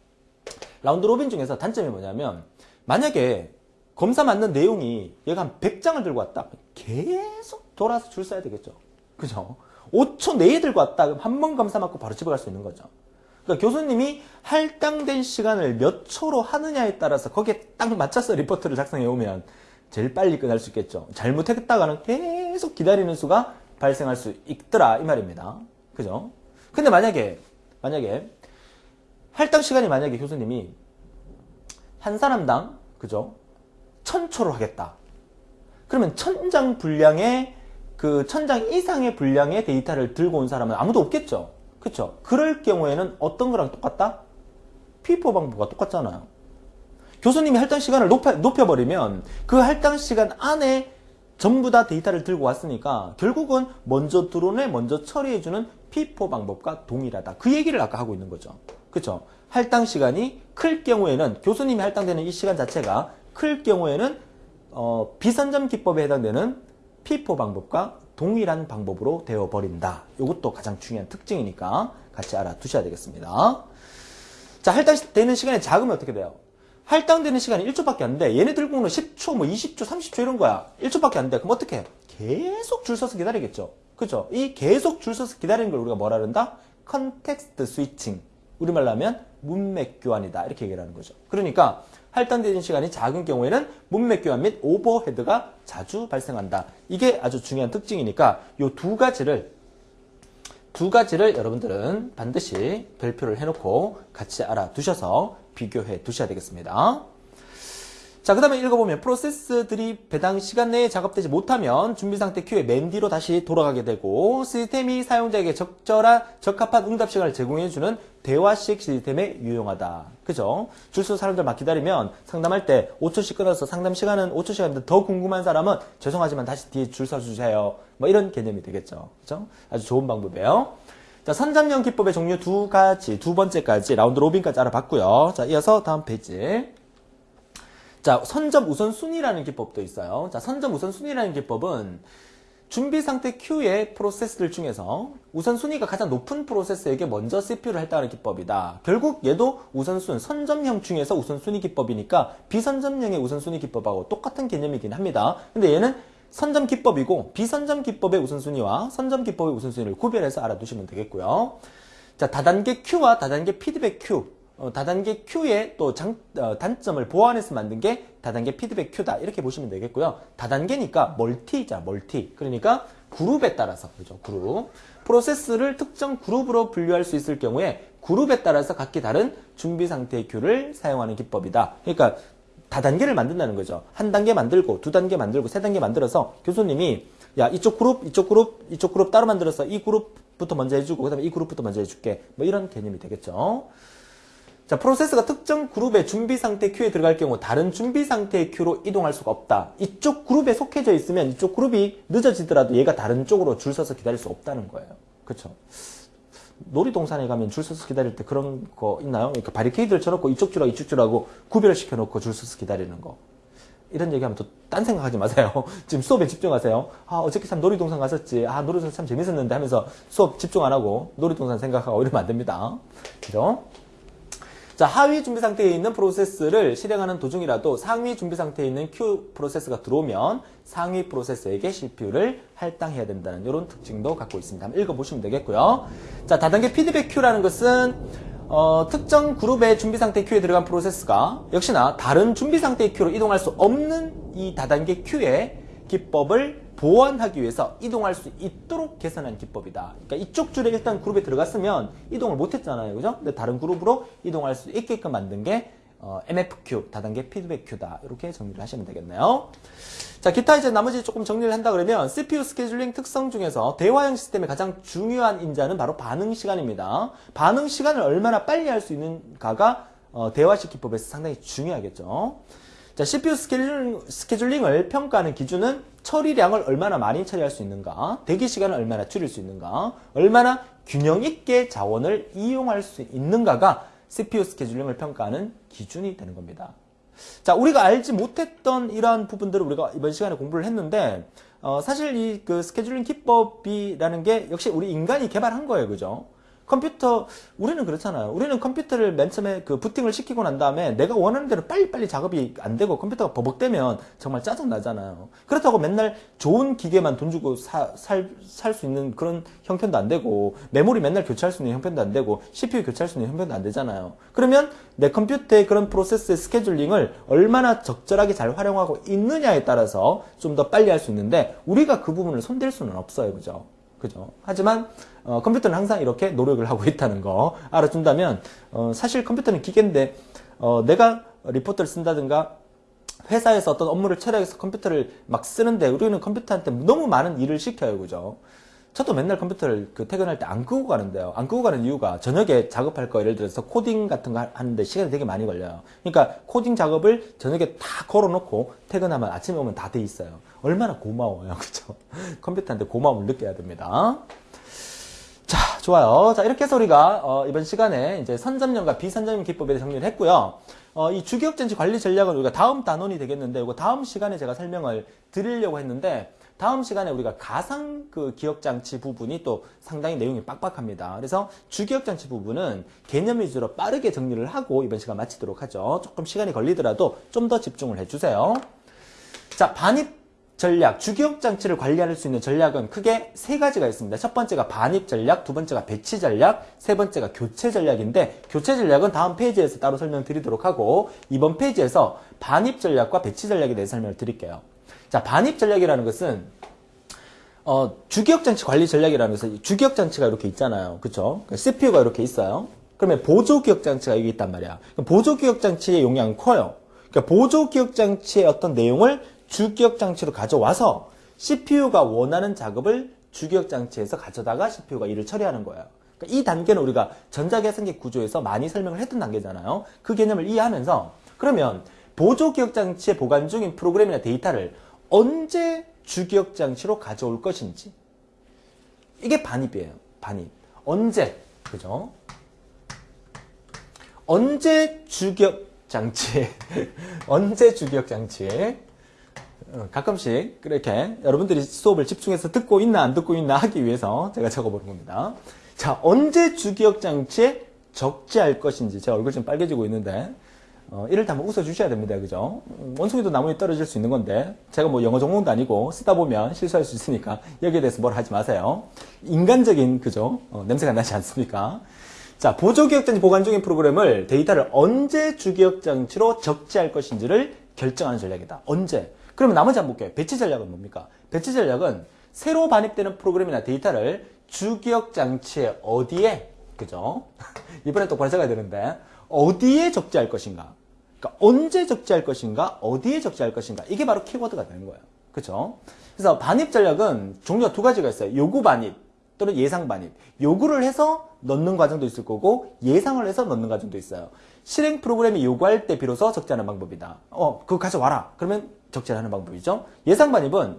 round robin 중에서 단점이 뭐냐면 만약에 검사 맞는 내용이 얘가 한 100장을 들고 왔다. 계속 돌아서 줄 서야 되겠죠. 그죠? 5초 내에 들고 왔다. 그럼 한번 검사 맞고 바로 집에 갈 수 있는 거죠. 그러니까 교수님이 할당된 시간을 몇 초로 하느냐에 따라서 거기에 딱 맞춰서 리포트를 작성해 오면 제일 빨리 끝날 수 있겠죠. 잘못했다가는 계속 기다리는 수가 발생할 수 있더라 이 말입니다. 그죠? 근데 만약에, 만약에, 할당 시간이 만약에 교수님이 한 사람당, 그죠? 천초로 하겠다. 그러면 천장 분량의, 그 천장 이상의 분량의 데이터를 들고 온 사람은 아무도 없겠죠? 그쵸? 그럴 경우에는 어떤 거랑 똑같다? 피포 방법과 똑같잖아요. 교수님이 할당 시간을 높여, 높여버리면 그 할당 시간 안에 전부 다 데이터를 들고 왔으니까 결국은 먼저 드론에 먼저 처리해주는 피포 방법과 동일하다. 그 얘기를 아까 하고 있는 거죠. 그쵸? 할당 시간이 클 경우에는 교수님이 할당되는 이 시간 자체가 클 경우에는 어, 비선점 기법에 해당되는 피포 방법과 동일한 방법으로 되어버린다. 이것도 가장 중요한 특징이니까 같이 알아두셔야 되겠습니다. 자, 할당되는 시간의 자금이 어떻게 돼요? 할당되는 시간이 1초밖에 안 돼. 얘네 들고 오는 10초, 뭐 20초, 30초 이런 거야. 1초밖에 안 돼. 그럼 어떻게 해? 계속 줄 서서 기다리겠죠. 그죠? 이 계속 줄 서서 기다리는 걸 우리가 뭐라 그런다? context switching. 우리말로 하면 문맥 교환이다. 이렇게 얘기를 하는 거죠. 그러니까 할당되는 시간이 작은 경우에는 문맥 교환 및 overhead가 자주 발생한다. 이게 아주 중요한 특징이니까 이 두 가지를 두 가지를 여러분들은 반드시 별표를 해놓고 같이 알아두셔서 비교해 두셔야 되겠습니다. 자, 그 다음에 읽어보면 프로세스들이 배당 시간 내에 작업되지 못하면 준비 상태 queue에 맨 뒤로 다시 돌아가게 되고 시스템이 사용자에게 적절한 적합한 응답 시간을 제공해주는 대화식 시스템에 유용하다. 그죠? 줄서 사람들 막 기다리면 상담할 때 5초씩 끊어서 상담 시간은 5초 시간인데 더 궁금한 사람은 죄송하지만 다시 뒤에 줄 서주세요. 뭐 이런 개념이 되겠죠. 그죠? 아주 좋은 방법이에요. 자, 선점형 기법의 종류 두 가지, 두 번째까지 round robin까지 알아봤고요. 자, 이어서 다음 페이지. 자, 선점 우선순위라는 기법도 있어요. 자, 선점 우선순위라는 기법은 준비 상태 Q의 프로세스들 중에서 우선순위가 가장 높은 프로세스에게 먼저 CPU를 할당하는 기법이다. 결국 얘도 우선순, 선점형 중에서 우선순위 기법이니까 비선점형의 우선순위 기법하고 똑같은 개념이긴 합니다. 근데 얘는 선점 기법이고 비선점 기법의 우선순위와 선점 기법의 우선순위를 구별해서 알아두시면 되겠고요. 자, 다단계 Q와 다단계 피드백 Q. 어, 다단계 Q의 또 장, 어, 단점을 보완해서 만든 게 다단계 피드백 Q다. 이렇게 보시면 되겠고요. 다단계니까 멀티자, 멀티. 그러니까 그룹에 따라서, 그죠? 그룹. 프로세스를 특정 그룹으로 분류할 수 있을 경우에 그룹에 따라서 각기 다른 준비 상태의 Q를 사용하는 기법이다. 그러니까 다단계를 만든다는 거죠. 한 단계 만들고, 두 단계 만들고, 세 단계 만들어서 교수님이 야, 이쪽 그룹, 이쪽 그룹, 이쪽 그룹 따로 만들어서 이 그룹부터 먼저 해주고, 그 다음에 이 그룹부터 먼저 해줄게. 뭐 이런 개념이 되겠죠. 자, 프로세스가 특정 그룹의 준비 상태 큐에 들어갈 경우 다른 준비 상태의 큐로 이동할 수가 없다. 이쪽 그룹에 속해져 있으면 이쪽 그룹이 늦어지더라도 얘가 다른 쪽으로 줄 서서 기다릴 수 없다는 거예요. 그렇죠? 놀이동산에 가면 줄 서서 기다릴 때 그런 거 있나요? 그러니까 바리케이드를 쳐놓고 이쪽 줄하고 이쪽 줄하고 구별시켜 놓고 줄 서서 기다리는 거. 이런 얘기하면 또 딴 생각하지 마세요. 지금 수업에 집중하세요. 아, 어저께 참 놀이동산 갔었지. 아, 놀이동산 참 재밌었는데 하면서 수업 집중 안 하고 놀이동산 생각하고 이러면 안 됩니다. 그죠? 자, 하위 준비 상태에 있는 프로세스를 실행하는 도중이라도 상위 준비 상태에 있는 Q 프로세스가 들어오면 상위 프로세스에게 CPU를 할당해야 된다는 이런 특징도 갖고 있습니다. 한번 읽어보시면 되겠고요. 자, 다단계 피드백 Q라는 것은 어, 특정 그룹의 준비 상태 Q에 들어간 프로세스가 역시나 다른 준비 상태의 Q로 이동할 수 없는 이 다단계 Q의 기법을 보완하기 위해서 이동할 수 있도록 개선한 기법이다. 그러니까 이쪽 줄에 일단 그룹에 들어갔으면 이동을 못했잖아요. 그죠? 근데 다른 그룹으로 이동할 수 있게끔 만든 게 어, MFQ, 다단계 피드백 큐다. 이렇게 정리를 하시면 되겠네요. 자, 기타 이제 나머지 조금 정리를 한다 그러면 CPU 스케줄링 특성 중에서 대화형 시스템의 가장 중요한 인자는 바로 반응 시간입니다. 반응 시간을 얼마나 빨리 할 수 있는가가 어, 대화식 기법에서 상당히 중요하겠죠. 자, CPU scheduling, scheduling을 평가하는 기준은 처리량을 얼마나 많이 처리할 수 있는가, 대기 시간을 얼마나 줄일 수 있는가, 얼마나 균형 있게 자원을 이용할 수 있는가가 CPU 스케줄링을 평가하는 기준이 되는 겁니다. 자, 우리가 알지 못했던 이러한 부분들을 우리가 이번 시간에 공부를 했는데, 어, 사실 이 그 scheduling 기법이라는 게 역시 우리 인간이 개발한 거예요. 그죠? 컴퓨터 우리는 그렇잖아요. 우리는 컴퓨터를 맨 처음에 그 부팅을 시키고 난 다음에 내가 원하는 대로 빨리빨리 작업이 안 되고 컴퓨터가 버벅대면 정말 짜증 나잖아요. 그렇다고 맨날 좋은 기계만 돈 주고 살 수 있는 그런 형편도 안 되고 메모리 맨날 교체할 수 있는 형편도 안 되고 CPU 교체할 수 있는 형편도 안 되잖아요. 그러면 내 컴퓨터의 그런 프로세스의 스케줄링을 얼마나 적절하게 잘 활용하고 있느냐에 따라서 좀 더 빨리 할 수 있는데 우리가 그 부분을 손댈 수는 없어요. 그죠? 그죠? 하지만 어, 컴퓨터는 항상 이렇게 노력을 하고 있다는 거 알아준다면 어, 사실 컴퓨터는 기계인데 어, 내가 리포트를 쓴다든가 회사에서 어떤 업무를 처리해서 컴퓨터를 막 쓰는데 우리는 컴퓨터한테 너무 많은 일을 시켜요, 그죠? 저도 맨날 컴퓨터를 그 퇴근할 때 안 끄고 가는데요. 안 끄고 가는 이유가 저녁에 작업할 거 예를 들어서 코딩 같은 거 하는데 시간이 되게 많이 걸려요. 그러니까 코딩 작업을 저녁에 다 걸어놓고 퇴근하면 아침에 오면 다 돼 있어요. 얼마나 고마워요. 그죠? 컴퓨터한테 고마움을 느껴야 됩니다. 자, 좋아요. 자, 이렇게 해서 우리가 어, 이번 시간에 이제 선점령과 비선점령 기법에 대해 정리를 했고요. 어, 이 주기억전지 관리 전략은 우리가 다음 단원이 되겠는데 이거 다음 시간에 제가 설명을 드리려고 했는데 다음 시간에 우리가 가상 그 기억장치 부분이 또 상당히 내용이 빡빡합니다. 그래서 주기억장치 부분은 개념 위주로 빠르게 정리를 하고 이번 시간 마치도록 하죠. 조금 시간이 걸리더라도 좀 더 집중을 해주세요. 자, 반입 전략, 주기억 장치를 관리할 수 있는 전략은 크게 세 가지가 있습니다. 첫 번째가 반입 전략, 두 번째가 배치 전략, 세 번째가 교체 전략인데 교체 전략은 다음 페이지에서 따로 설명드리도록 하고 이번 페이지에서 반입 전략과 배치 전략에 대해 설명을 드릴게요. 자, 반입 전략이라는 것은 어, 주기억 장치 관리 전략이라는 것은 주기억 장치가 이렇게 있잖아요. 그쵸? CPU가 이렇게 있어요. 그러면 보조 기억 장치가 여기 있단 말이야. 보조 기억 장치의 용량은 커요. 그러니까 보조 기억 장치의 어떤 내용을 주기억 장치로 가져와서 CPU가 원하는 작업을 주기억 장치에서 가져다가 CPU가 일을 처리하는 거예요. 그러니까 이 단계는 우리가 전자계산기 구조에서 많이 설명을 했던 단계잖아요. 그 개념을 이해하면서 그러면 보조 기억 장치에 보관 중인 프로그램이나 데이터를 언제 주기억 장치로 가져올 것인지 이게 반입이에요. 반입. 언제 그죠? 언제 주기억 장치. 언제 주기억 장치. 어, 가끔씩 그렇게 여러분들이 수업을 집중해서 듣고 있나 안 듣고 있나 하기 위해서 제가 적어보는 겁니다. 자, 언제 주기억 장치에 적재할 것인지 제 얼굴 좀 빨개지고 있는데 어, 이럴 때 한번 웃어주셔야 됩니다. 그죠? 음, 원숭이도 나무에 떨어질 수 있는 건데 제가 뭐 영어 전공도 아니고 쓰다 보면 실수할 수 있으니까 여기에 대해서 뭐라 하지 마세요. 인간적인 그죠? 어, 냄새가 나지 않습니까? 자, 보조기억장치 보관 중인 프로그램을 데이터를 언제 주기억장치로 적재할 것인지를 결정하는 전략이다. 언제? 그러면 나머지 한번 볼게요. 배치 전략은 뭡니까? 배치 전략은 새로 반입되는 프로그램이나 데이터를 주기억 장치에 어디에, 그죠? 이번엔 똑바로 적어야 되는데, 어디에 적재할 것인가? 그러니까 언제 적재할 것인가? 어디에 적재할 것인가? 이게 바로 키워드가 되는 거예요. 그죠? 그래서 반입 전략은 종류가 두 가지가 있어요. 요구 반입 또는 예상 반입. 요구를 해서 넣는 과정도 있을 거고 예상을 해서 넣는 과정도 있어요. 실행 프로그램이 요구할 때 비로소 적재하는 방법이다. 어, 그거 가져와라. 그러면 적재하는 방법이죠. 예상 반입은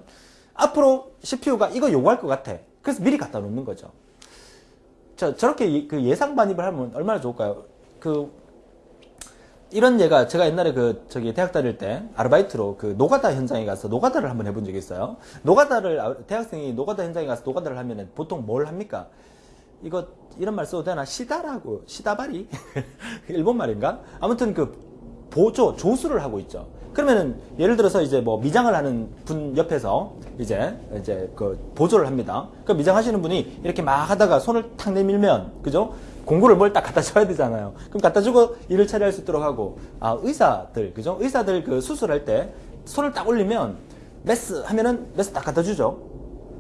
앞으로 CPU가 이거 요구할 것 같아. 그래서 미리 갖다 놓는 거죠. 저, 저렇게 예- 그 예상 반입을 하면 얼마나 좋을까요? 그, 이런 예가 제가 옛날에 그 저기 대학 다닐 때 아르바이트로 그 노가다 현장에 가서 노가다를 한번 해본 적이 있어요. 노가다를 아, 대학생이 노가다 현장에 가서 노가다를 하면은 보통 뭘 합니까? 이거 이런 말 써도 되나? 시다라고 시다바리 일본 말인가? 아무튼 그 보조 조수를 하고 있죠. 그러면은 예를 들어서 이제 뭐 미장을 하는 분 옆에서 이제 이제 그 보조를 합니다. 그 미장하시는 분이 이렇게 막 하다가 손을 탁 내밀면 그죠? 공구를 뭘 딱 갖다 줘야 되잖아요. 그럼 갖다 주고 일을 처리할 수 있도록 하고 아 의사들 그죠? 의사들 그 수술할 때 손을 딱 올리면 메스 하면은 메스 딱 갖다 주죠.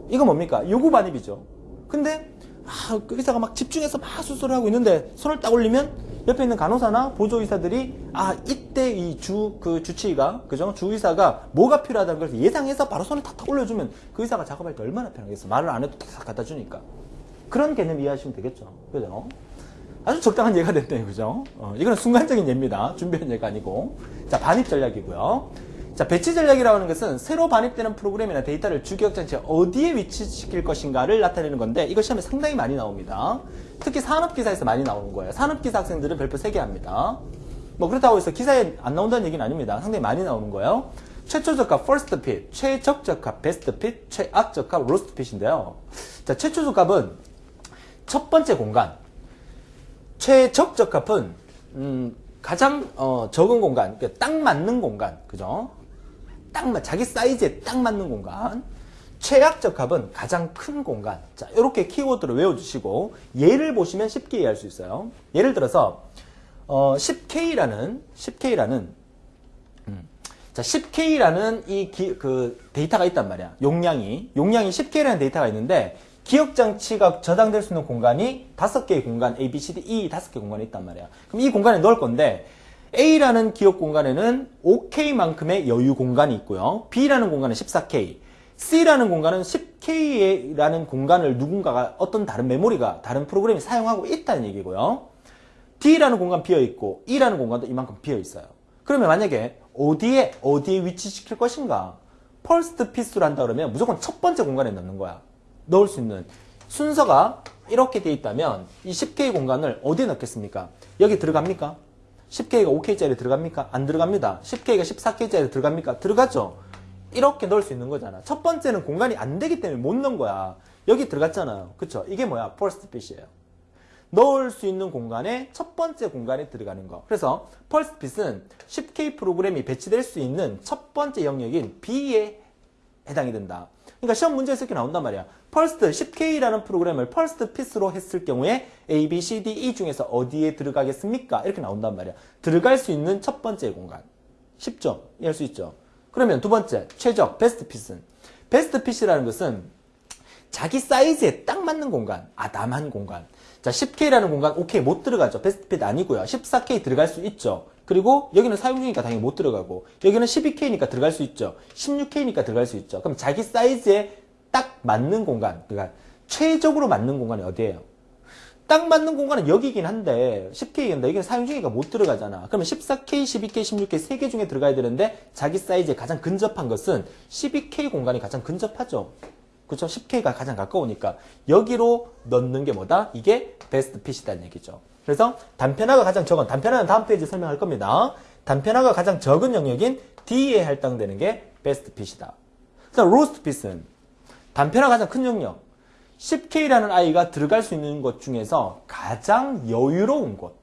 이거 뭡니까? 요구 반입이죠. 근데 아, 그 의사가 막 집중해서 막 수술을 하고 있는데 손을 딱 올리면 옆에 있는 간호사나 보조 의사들이 아 이때 이 주 그 주치의가 그죠? 주 의사가 뭐가 필요하다는 걸 예상해서 바로 손을 탁탁 올려주면 그 의사가 작업할 때 얼마나 편하겠어. 말을 안 해도 탁탁 갖다 주니까. 그런 개념 이해하시면 되겠죠. 그죠? 아주 적당한 예가 됐네요. 그죠? 어, 이거는 순간적인 예입니다. 준비한 예가 아니고. 자 반입 전략이고요. 자, 배치 전략이라고 하는 것은 새로 반입되는 프로그램이나 데이터를 주기억 장치에 어디에 위치시킬 것인가를 나타내는 건데 이거 시험에 상당히 많이 나옵니다. 특히 산업기사에서 많이 나오는 거예요. 산업기사 학생들은 별표 3개 합니다. 뭐 그렇다고 해서 기사에 안 나온다는 얘기는 아닙니다. 상당히 많이 나오는 거예요. 최초저가 first fit, 최적적합 best fit, 최악적합 worst fit인데요. 자, 최초적합은 첫 번째 공간, 최적적합은 음, 가장 어, 적은 공간, 그러니까 딱 맞는 공간, 그죠? 딱 맞, 자기 사이즈에 딱 맞는 공간. 최악적 합은 가장 큰 공간. 자, 이렇게 키워드를 외워주시고 예를 보시면 쉽게 이해할 수 있어요. 예를 들어서 어, 10K라는 10K라는 음, 자 10K라는 이 그 데이터가 있단 말이야. 용량이 용량이 10K라는 데이터가 있는데 기억 장치가 저장될 수 있는 공간이 다섯 개의 공간 A, B, C, D, E 다섯 개 공간이 있단 말이야. 그럼 이 공간에 넣을 건데 A라는 기억 공간에는 5K만큼의 여유 공간이 있고요. B라는 공간은 14K, C라는 공간은 10K라는 공간을 누군가가 어떤 다른 메모리가 다른 프로그램이 사용하고 있다는 얘기고요. D라는 공간 비어 있고 E라는 공간도 이만큼 비어 있어요. 그러면 만약에 어디에 어디에 위치시킬 것인가? first fit을 한다 그러면 무조건 첫 번째 공간에 넣는 거야. 넣을 수 있는 순서가 이렇게 돼 있다면 이 10K 공간을 어디에 넣겠습니까? 여기 들어갑니까? 10K가 5K짜리 들어갑니까? 안 들어갑니다. 10K가 14K짜리 들어갑니까? 들어가죠. 이렇게 넣을 수 있는 거잖아. 첫 번째는 공간이 안 되기 때문에 못 넣은 거야. 여기 들어갔잖아요. 그쵸? 이게 뭐야? first fit이에요. 넣을 수 있는 공간에 첫 번째 공간에 들어가는 거. 그래서 first fit은 10K 프로그램이 배치될 수 있는 첫 번째 영역인 B에 해당이 된다. 그러니까 시험 문제에서 이렇게 나온단 말이야. first 10K라는 프로그램을 first fit으로 했을 경우에 A, B, C, D, E 중에서 어디에 들어가겠습니까? 이렇게 나온단 말이야. 들어갈 수 있는 첫 번째 공간. 쉽죠? 이해할 수 있죠? 그러면 두 번째, 최적, best fit은. best fit이라는 것은 자기 사이즈에 딱 맞는 공간. 아, 나만 공간. 자, 10K라는 공간, 오케이, 못 들어가죠. 베스트 핏 아니고요. 14K 들어갈 수 있죠. 그리고 여기는 사용 중이니까 당연히 못 들어가고, 여기는 12K니까 들어갈 수 있죠. 16K니까 들어갈 수 있죠. 그럼 자기 사이즈에 딱 맞는 공간, 그러니까 최적으로 맞는 공간이 어디예요? 딱 맞는 공간은 여기긴 한데 10K인데 여기는 사용 중이니까 못 들어가잖아. 그러면 14K, 12K, 16K 세개 중에 들어가야 되는데 자기 사이즈에 가장 근접한 것은 12K 공간이 가장 근접하죠. 그렇죠? 10K가 가장 가까우니까 여기로 넣는 게 뭐다? 이게 best fit이다는 얘기죠. 그래서 단편화가 가장 적은 단편화는 다음 페이지 설명할 겁니다. 단편화가 가장 적은 영역인 D에 할당되는 게 best fit이다. 그다음 worst fit은 단편화 가장 큰 영역 10K라는 아이가 들어갈 수 있는 것 중에서 가장 여유로운 곳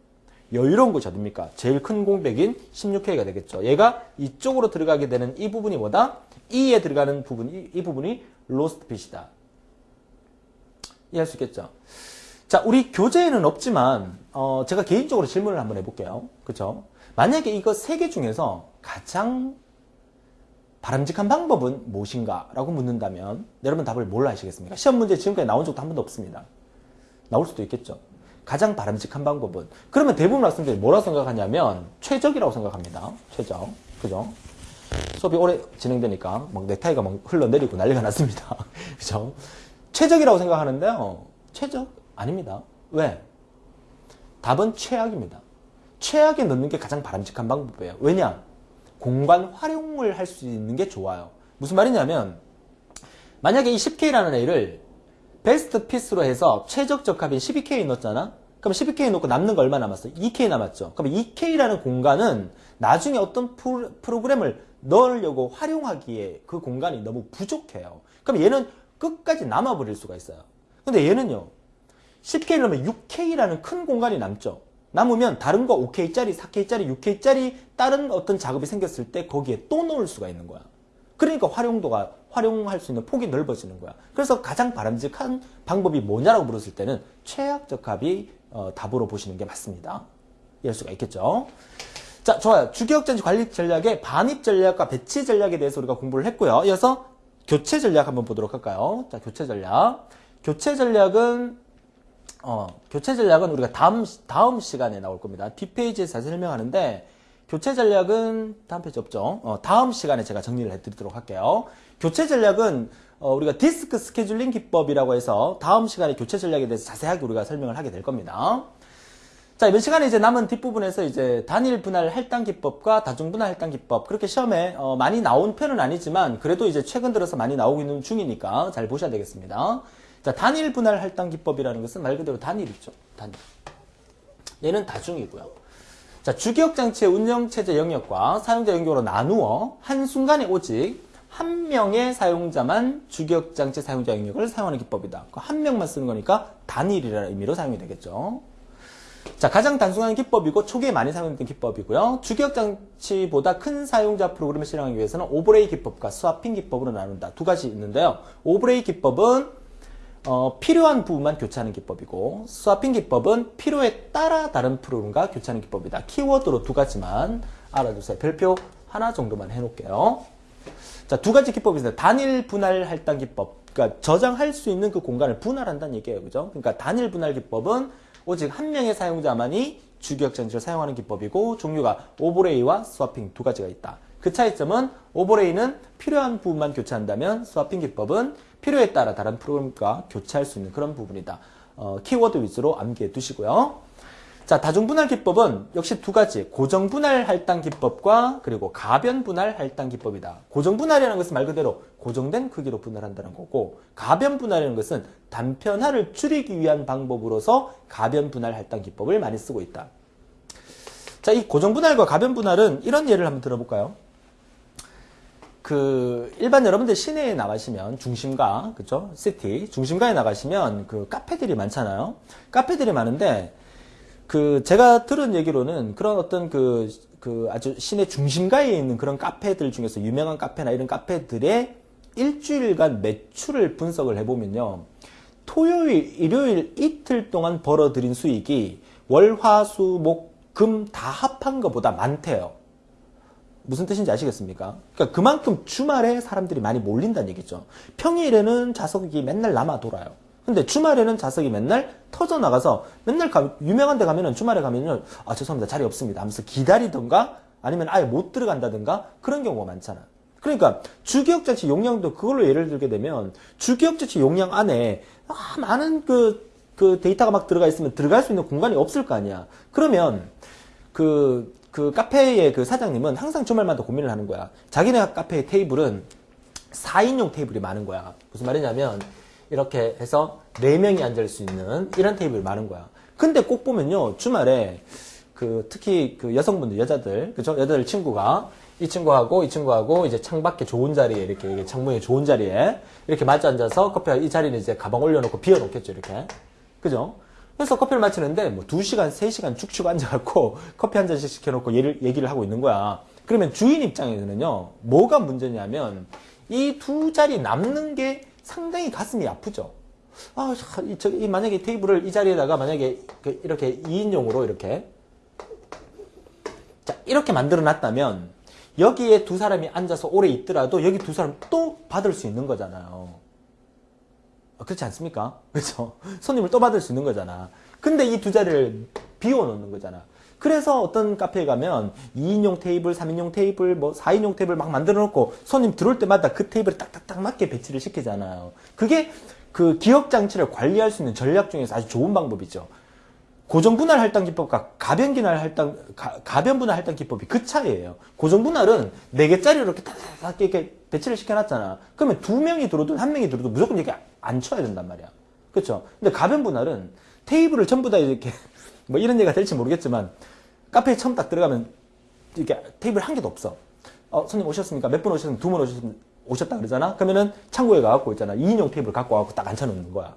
여유로운 곳이 어딥니까? 제일 큰 공백인 16K가 되겠죠. 얘가 이쪽으로 들어가게 되는 이 부분이 뭐다? E에 들어가는 부분, 이, 이 부분이 로스트 핏이다. 이해할 수 있겠죠? 자, 우리 교재에는 없지만, 어, 제가 개인적으로 질문을 한번 해볼게요. 그쵸? 만약에 이거 세 개 중에서 가장 바람직한 방법은 무엇인가? 라고 묻는다면, 여러분 답을 뭘로 하시겠습니까? 시험 문제 지금까지 나온 적도 한 번도 없습니다. 나올 수도 있겠죠. 가장 바람직한 방법은. 그러면 대부분 학생들이 뭐라고 생각하냐면, 최적이라고 생각합니다. 최적. 그죠? 수업이 오래 진행되니까, 막 넥타이가 막 흘러내리고 난리가 났습니다. 그죠? 최적이라고 생각하는데요. 최적? 아닙니다. 왜? 답은 최악입니다. 최악에 넣는 게 가장 바람직한 방법이에요. 왜냐? 공간 활용을 할 수 있는 게 좋아요. 무슨 말이냐면, 만약에 이 10K라는 애를 베스트 피스로 해서 최적 적합인 12K 넣었잖아? 그럼 12K 넣고 남는 거 얼마 남았어? 2K 남았죠? 그럼 2K라는 공간은 나중에 어떤 프로- 프로그램을 넣으려고 활용하기에 그 공간이 너무 부족해요. 그럼 얘는 끝까지 남아버릴 수가 있어요. 근데 얘는요, 10K 넣으면 6K라는 큰 공간이 남죠. 남으면 다른 거 5K짜리, 4K짜리, 6K짜리 다른 어떤 작업이 생겼을 때 거기에 또 넣을 수가 있는 거야. 그러니까 활용도가 활용할 수 있는 폭이 넓어지는 거야. 그래서 가장 바람직한 방법이 뭐냐라고 물었을 때는 최악 적 합이 어, 답으로 보시는 게 맞습니다. 이해할 수가 있겠죠. 자, 좋아요. 주기억전지 관리 전략의 반입 전략과 배치 전략에 대해서 우리가 공부를 했고요. 이어서 교체 전략 한번 보도록 할까요? 자, 교체 전략. 교체 전략은 어, 교체 전략은 우리가 다음 다음 시간에 나올 겁니다. 뒷페이지에서 설명하는데 교체 전략은 다음 페이지 없죠. 어, 다음 시간에 제가 정리를 해드리도록 할게요. 교체 전략은 어, 우리가 디스크 스케줄링 기법이라고 해서 다음 시간에 교체 전략에 대해서 자세하게 우리가 설명을 하게 될 겁니다. 자, 이번 시간에 이제 남은 뒷부분에서 이제 단일 분할 할당 기법과 다중 분할 할당 기법 그렇게 시험에 어, 많이 나온 편은 아니지만 그래도 이제 최근 들어서 많이 나오고 있는 중이니까 잘 보셔야 되겠습니다. 자, 단일 분할 할당 기법이라는 것은 말 그대로 단일이죠. 단일. 얘는 다중이고요. 자, 주기억 장치의 운영 체제 영역과 사용자 영역으로 나누어 한순간에 오직 한 명의 사용자만 주기억 장치 사용자 영역을 사용하는 기법이다. 그한 명만 쓰는 거니까 단일이라는 의미로 사용이 되겠죠. 자, 가장 단순한 기법이고 초기에 많이 사용됐던 기법이고요. 주기억 장치보다 큰 사용자 프로그램을 실행하기 위해서는 오버레이 기법과 스와핑 기법으로 나눈다. 두 가지 있는데요. 오버레이 기법은 어, 필요한 부분만 교체하는 기법이고 스와핑 기법은 필요에 따라 다른 프로그램과 교체하는 기법이다. 키워드로 두 가지만 알아두세요. 별표 하나 정도만 해놓을게요. 자, 두 가지 기법이 있습니다. 단일 분할 할당 기법. 그러니까 저장할 수 있는 그 공간을 분할한다는 얘기예요. 그죠? 그러니까 단일 분할 기법은 오직 한 명의 사용자만이 장치를 사용하는 기법이고 종류가 오버레이와 스와핑 두 가지가 있다. 그 차이점은 오버레이는 필요한 부분만 교체한다면 스와핑 기법은 필요에 따라 다른 프로그램과 교체할 수 있는 그런 부분이다. 어, 키워드 위주로 암기해 두시고요. 자, 다중분할 기법은 역시 두 가지. 고정분할 할당 기법과 그리고 가변분할 할당 기법이다. 고정분할이라는 것은 말 그대로 고정된 크기로 분할한다는 거고, 가변분할이라는 것은 단편화를 줄이기 위한 방법으로서 가변분할 할당 기법을 많이 쓰고 있다. 자, 이 고정분할과 가변분할은 이런 예를 한번 들어볼까요? 그 일반 여러분들 시내에 나가시면 중심가 그죠 시티 중심가에 나가시면 그 카페들이 많잖아요. 카페들이 많은데 그 제가 들은 얘기로는 그런 어떤 그, 그 아주 시내 중심가에 있는 그런 카페들 중에서 유명한 카페나 이런 카페들의 일주일간 매출을 분석을 해보면요. 토요일 일요일 이틀 동안 벌어들인 수익이 월, 화, 수, 목, 금 다 합한 것보다 많대요 무슨 뜻인지 아시겠습니까? 그러니까 그만큼 주말에 사람들이 많이 몰린다는 얘기죠. 평일에는 좌석이 맨날 남아 돌아요. 근데 주말에는 좌석이 맨날 터져 나가서 맨날 가, 유명한 데 가면은 주말에 가면은 아 죄송합니다 자리 없습니다 하면서 기다리던가 아니면 아예 못 들어간다든가 그런 경우가 많잖아. 그러니까 주기억자치 용량도 그걸로 예를 들게 되면 주기억자치 용량 안에 아, 많은 그, 그 데이터가 막 들어가 있으면 들어갈 수 있는 공간이 없을 거 아니야. 그러면 그, 그 카페의 그 사장님은 항상 주말마다 고민을 하는 거야. 자기네 카페의 테이블은 4인용 테이블이 많은 거야. 무슨 말이냐면, 이렇게 해서 4명이 앉을 수 있는 이런 테이블이 많은 거야. 근데 꼭 보면요, 주말에 그그 특히 그 여성분들 여자들 그죠 여자들 친구가 이 친구하고 이 친구하고 이제 창밖에 좋은 자리에 이렇게 창문에 좋은 자리에 이렇게 맞아 앉아서 커피가 이 자리는 이제 가방 올려놓고 비워놓겠죠 이렇게 그죠 그래서 커피를 마치는데 뭐 2시간 3시간 쭉쭉 앉아갖고 커피 한 잔씩 시켜놓고 얘를 얘기를 하고 있는 거야 그러면 주인 입장에서는요 뭐가 문제냐면 이 두 자리 남는 게 상당히 가슴이 아프죠 아, 저, 이 만약에 테이블을 이 자리에다가 만약에 그 이렇게 2인용으로 이렇게 자, 이렇게 만들어 놨다면 여기에 두 사람이 앉아서 오래 있더라도 여기 두 사람 또 받을 수 있는 거잖아요. 아, 그렇지 않습니까? 그렇죠? 손님을 또 받을 수 있는 거잖아. 근데 이 두 자리를 비워 놓는 거잖아. 그래서 어떤 카페에 가면 2인용 테이블, 3인용 테이블, 뭐 4인용 테이블 막 만들어 놓고 손님 들어올 때마다 그 테이블에 딱딱딱 맞게 배치를 시키잖아요. 그게 그 기억 장치를 관리할 수 있는 전략 중에서 아주 좋은 방법이죠. 고정 분할 할당 기법과 가변 분할 할당 가, 가변 분할 할당 기법이 그 차이예요. 고정 분할은 네 개짜리로 이렇게 딱딱 이렇게 배치를 시켜놨잖아. 그러면 두 명이 들어도 한 명이 들어도 무조건 이렇게 안 쳐야 된단 말이야. 그렇죠? 근데 가변 분할은 테이블을 전부 다 이렇게 뭐 이런 얘기가 될지 모르겠지만 카페에 처음 딱 들어가면 이렇게 테이블 한 개도 없어. 어, 손님 오셨습니까? 몇 분 오셨습니까? 두 분 오셨습니까? 오셨다 그러잖아? 그러면은 창고에 가갖고 있잖아. 2인용 테이블 갖고 와갖고 딱 앉혀놓는 거야.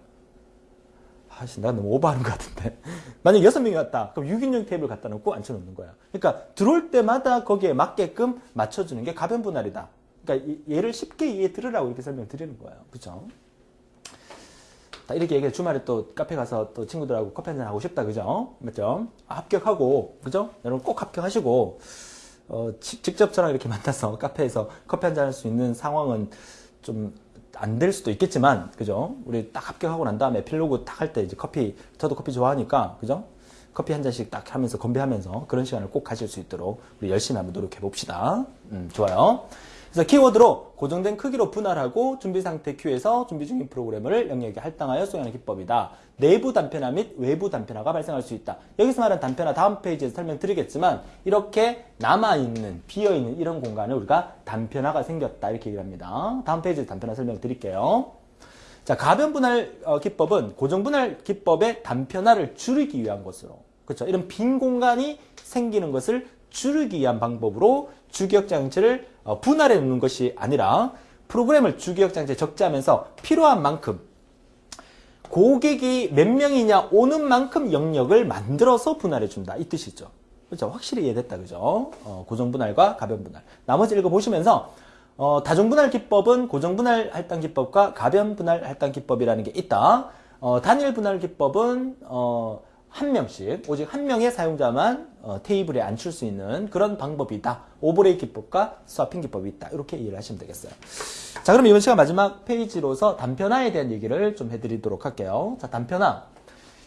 아씨, 나 너무 오버하는 것 같은데. 만약 여섯 명이 왔다. 그럼 6인용 테이블 갖다 놓고 앉혀놓는 거야. 그러니까 들어올 때마다 거기에 맞게끔 맞춰주는 게 가변 분할이다. 그러니까 이- 얘를 쉽게 이해 들으라고 이렇게 설명드리는 거예요. 그죠? 이렇게 얘기해 주말에 또 카페 가서 또 친구들하고 커피 한잔 하고 싶다. 그죠? 맞죠? 아, 합격하고, 그죠? 여러분 꼭 합격하시고, 어, 지- 직접 저랑 이렇게 만나서 카페에서 커피 한잔 할 수 있는 상황은 좀 안 될 수도 있겠지만, 그죠? 우리 딱 합격하고 난 다음에 필로그 딱 할 때 이제 커피, 저도 커피 좋아하니까, 그죠? 커피 한 잔씩 딱 하면서 건배하면서 그런 시간을 꼭 가질 수 있도록 우리 열심히 한번 노력해 봅시다. 음, 좋아요. 그래서 키워드로 고정된 크기로 분할하고 준비 상태 큐에서 준비 중인 프로그램을 영역에 할당하여 수행하는 기법이다. 내부 단편화 및 외부 단편화가 발생할 수 있다. 여기서 말하는 단편화 다음 페이지에서 설명드리겠지만 이렇게 남아있는 비어있는 이런 공간을 우리가 단편화가 생겼다 이렇게 얘기를 합니다. 다음 페이지에서 단편화 설명드릴게요. 자, 가변 분할 어, 기법은 고정 분할 기법의 단편화를 줄이기 위한 것으로. 그렇죠. 이런 빈 공간이 생기는 것을 줄이기 위한 방법으로 주기억 장치를 어, 분할해 놓는 것이 아니라 프로그램을 주기억 장치에 적재하면서 필요한 만큼 고객이 몇 명이냐 오는 만큼 영역을 만들어서 분할해 준다. 이 뜻이죠. 그렇죠. 확실히 이해됐다. 그죠? 어, 고정 분할과 가변 분할. 나머지 읽어 보시면서 어, 다중 분할 기법은 고정 분할 할당 기법과 가변 분할 할당 기법이라는 게 있다. 어, 단일 분할 기법은 어, 한 명씩 오직 한 명의 사용자만 어, 테이블에 앉힐 수 있는 그런 방법이다. 오버레이 기법과 스와핑 기법이 있다. 이렇게 이해를 하시면 되겠어요. 자, 그럼 이번 시간 마지막 페이지로서 단편화에 대한 얘기를 좀 해드리도록 할게요. 자, 단편화.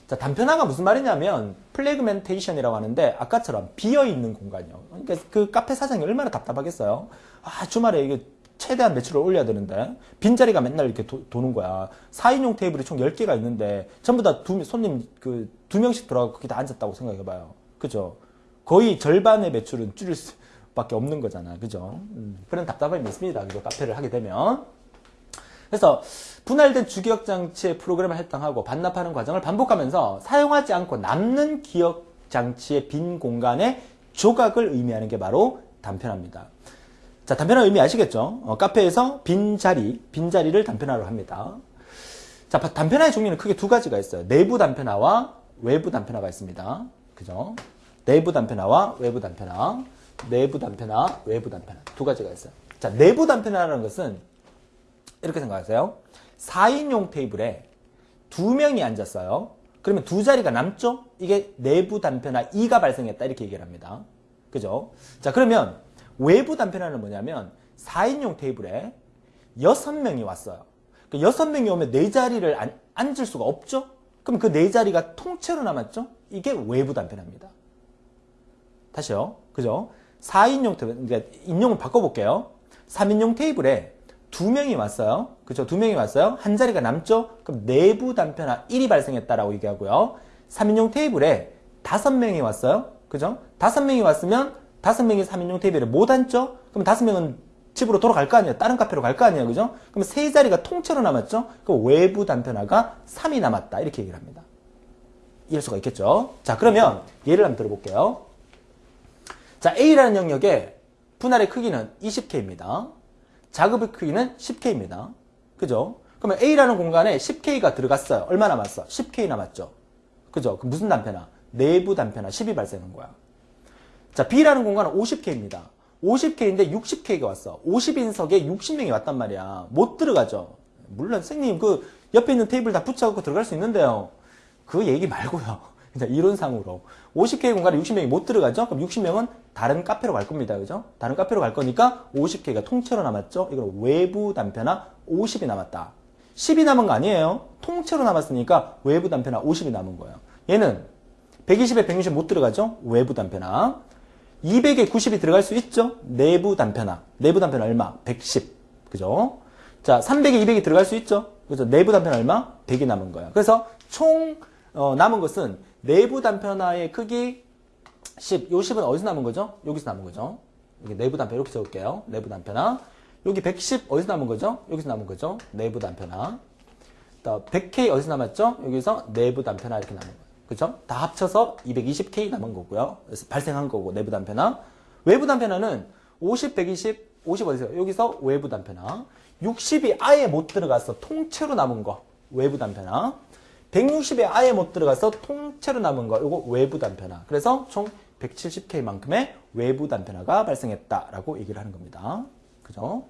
자, 단편화가 무슨 말이냐면 fragmentation이라고 하는데 아까처럼 비어 있는 공간이요. 그러니까 그 카페 사장이 얼마나 답답하겠어요. 아, 주말에 이게 최대한 매출을 올려야 되는데 빈자리가 맨날 이렇게 도, 는 거야. 4인용 테이블이 총 10개가 있는데 전부 다 두, 손님 그 두 명씩 들어가고 거기 다 앉았다고 생각해 봐요. 그죠? 거의 절반의 매출은 줄일 수밖에 없는 거잖아. 그죠? 음, 그런 답답함이 있습니다. 그죠? 카페를 하게 되면. 그래서 분할된 주기억 장치의 프로그램을 할당하고 반납하는 과정을 반복하면서 사용하지 않고 남는 기억 장치의 빈 공간의 조각을 의미하는 게 바로 단편화입니다. 자, 단편화 의미 아시겠죠? 어, 카페에서 빈 자리, 빈 자리를 단편화로 합니다. 자, 단편화의 종류는 크게 두 가지가 있어요. 내부 단편화와 외부 단편화가 있습니다. 그죠? 내부 단편화와 외부 단편화. 내부 단편화, 외부 단편화. 두 가지가 있어요. 자, 내부 단편화라는 것은 이렇게 생각하세요. 4인용 테이블에 두 명이 앉았어요. 그러면 두 자리가 남죠? 이게 내부 단편화 2가 발생했다. 이렇게 얘기를 합니다. 그죠? 자, 그러면 외부 단편화는 뭐냐면 4인용 테이블에 6명이 왔어요. 그 6명이 오면 네 자리를 안, 앉을 수가 없죠? 그럼 그 네 자리가 통째로 남았죠? 이게 외부 단편화입니다. 다시요. 그죠? 4인용 테이블, 그러니까 인용을 바꿔볼게요. 3인용 테이블에 두 명이 왔어요. 그죠? 두 명이 왔어요. 한 자리가 남죠? 그럼 내부 단편화 1이 발생했다라고 얘기하고요. 3인용 테이블에 다섯 명이 왔어요. 그죠? 다섯 명이 왔으면 다섯 명이 3인용 테이블에 못 앉죠? 그럼 다섯 명은 집으로 돌아갈 거 아니에요. 다른 카페로 갈 거 아니에요. 그죠? 그럼 세 자리가 통째로 남았죠? 그럼 외부 단편화가 3이 남았다. 이렇게 얘기를 합니다. 이해할 수가 있겠죠? 자, 그러면 예를 한번 들어볼게요. 자, A라는 영역의 분할의 크기는 20K입니다. 작업의 크기는 10K입니다. 그죠? 그러면 A라는 공간에 10K가 들어갔어요. 얼마 남았어? 10K 남았죠. 그죠? 그 무슨 단편화? 내부 단편화 10이 발생한 거야. 자, B라는 공간은 50K입니다. 50K인데 60K가 왔어. 50인석에 60명이 왔단 말이야. 못 들어가죠. 물론 선생님 그 옆에 있는 테이블 다 붙여갖고 들어갈 수 있는데요. 그 얘기 말고요. 그냥 이론상으로 50K 공간에 60명이 못 들어가죠? 그럼 60명은 다른 카페로 갈 겁니다. 그죠? 다른 카페로 갈 거니까 50K가 통째로 남았죠? 이건 외부 단편화 50이 남았다. 10이 남은 거 아니에요? 통째로 남았으니까 외부 단편화 50이 남은 거예요. 얘는 120에 160 못 들어가죠? 외부 단편화. 200에 90이 들어갈 수 있죠? 내부 단편화. 내부 단편화 얼마? 110. 그죠? 자, 300에 200이 들어갈 수 있죠? 그죠? 내부 단편화 얼마? 100이 남은 거예요. 그래서 총 어, 남은 것은 내부 단편화의 크기 10. 요 10은 어디서 남은 거죠? 여기서 남은 거죠. 여기 내부 단편화 이렇게 적을게요. 내부 단편화. 여기 110 어디서 남은 거죠? 여기서 남은 거죠. 내부 단편화. 또 100K 어디서 남았죠? 여기서 내부 단편화 이렇게 남은 거예요. 그죠? 다 합쳐서 220K 남은 거고요. 그래서 발생한 거고 내부 단편화. 외부 단편화는 50, 120, 50 어디서? 여기서 외부 단편화. 60이 아예 못 들어가서 통째로 남은 거. 외부 단편화. 160에 아예 못 들어가서 통째로 남은 거. 이거 외부 단편화. 그래서 총 170K만큼의 외부 단편화가 발생했다라고 얘기를 하는 겁니다. 그죠?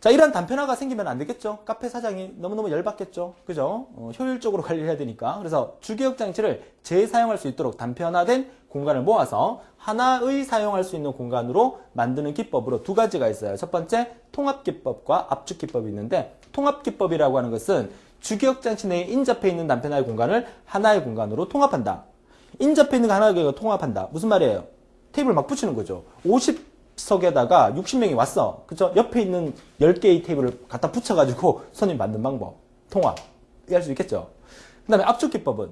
자, 이런 단편화가 생기면 안 되겠죠? 카페 사장이 너무너무 열받겠죠? 그죠? 어, 효율적으로 관리를 해야 되니까. 그래서 주기억 장치를 재사용할 수 있도록 단편화된 공간을 모아서 하나의 사용할 수 있는 공간으로 만드는 기법으로 두 가지가 있어요. 첫 번째, 통합기법과 압축기법이 있는데, 통합기법이라고 하는 것은 주기억 장치 내에 인접해 있는 단편화의 공간을 하나의 공간으로 통합한다. 인접해 있는 거 하나의 공간으로 통합한다. 무슨 말이에요? 테이블 막 붙이는 거죠. 50 석에다가 60명이 왔어. 그죠? 옆에 있는 10개의 테이블을 갖다 붙여가지고 손님 만든 방법. 통합. 이해할 수 있겠죠? 그 다음에 압축 기법은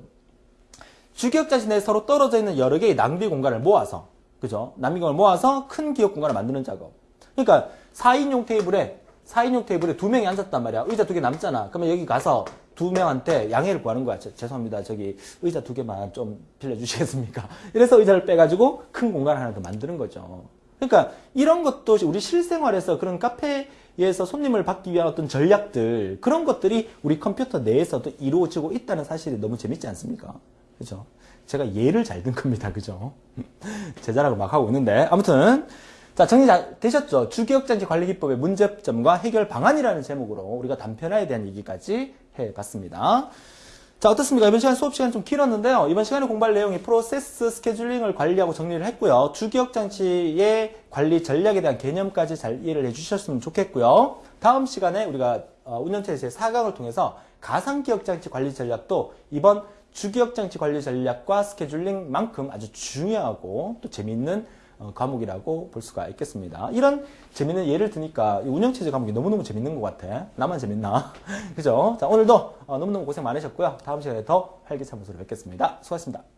주기억 장치 내에 서로 떨어져 있는 여러 개의 낭비 공간을 모아서, 그죠? 낭비 공간을 모아서 큰 기억 공간을 만드는 작업. 그러니까 4인용 테이블에 4인용 테이블에 두 명이 앉았단 말이야. 의자 두 개 남잖아. 그러면 여기 가서 두 명한테 양해를 구하는 거야. 저- 죄송합니다. 저기 의자 두 개만 좀 빌려주시겠습니까? 이래서 의자를 빼가지고 큰 공간을 하나 더 만드는 거죠. 그러니까 이런 것도 우리 실생활에서 그런 카페에서 손님을 받기 위한 어떤 전략들 그런 것들이 우리 컴퓨터 내에서도 이루어지고 있다는 사실이 너무 재밌지 않습니까? 그죠? 제가 예를 잘 든 겁니다. 그죠? 제자라고 막 하고 있는데 아무튼 자, 정리 잘 되셨죠? 주기억장치 관리 기법의 문제점과 해결 방안이라는 제목으로 우리가 단편화에 대한 얘기까지 해봤습니다. 자, 어떻습니까? 이번 시간 수업 시간 좀 길었는데요. 이번 시간에 공부할 내용이 프로세스 스케줄링을 관리하고 정리를 했고요. 주기억 장치의 관리 전략에 대한 개념까지 잘 이해를 해주셨으면 좋겠고요. 다음 시간에 우리가 어, 운영체 제 4강을 통해서 가상기억 장치 관리 전략도 이번 주기억 장치 관리 전략과 스케줄링만큼 아주 중요하고 또 재미있는 어, 과목이라고 볼 수가 있겠습니다. 이런 재밌는 예를 드니까 이 운영체제 과목이 너무너무 재밌는 것 같아. 나만 재밌나? 그죠? 자, 오늘도 어, 너무너무 고생 많으셨고요. 다음 시간에 더 활기찬 모습으로 뵙겠습니다. 수고하셨습니다.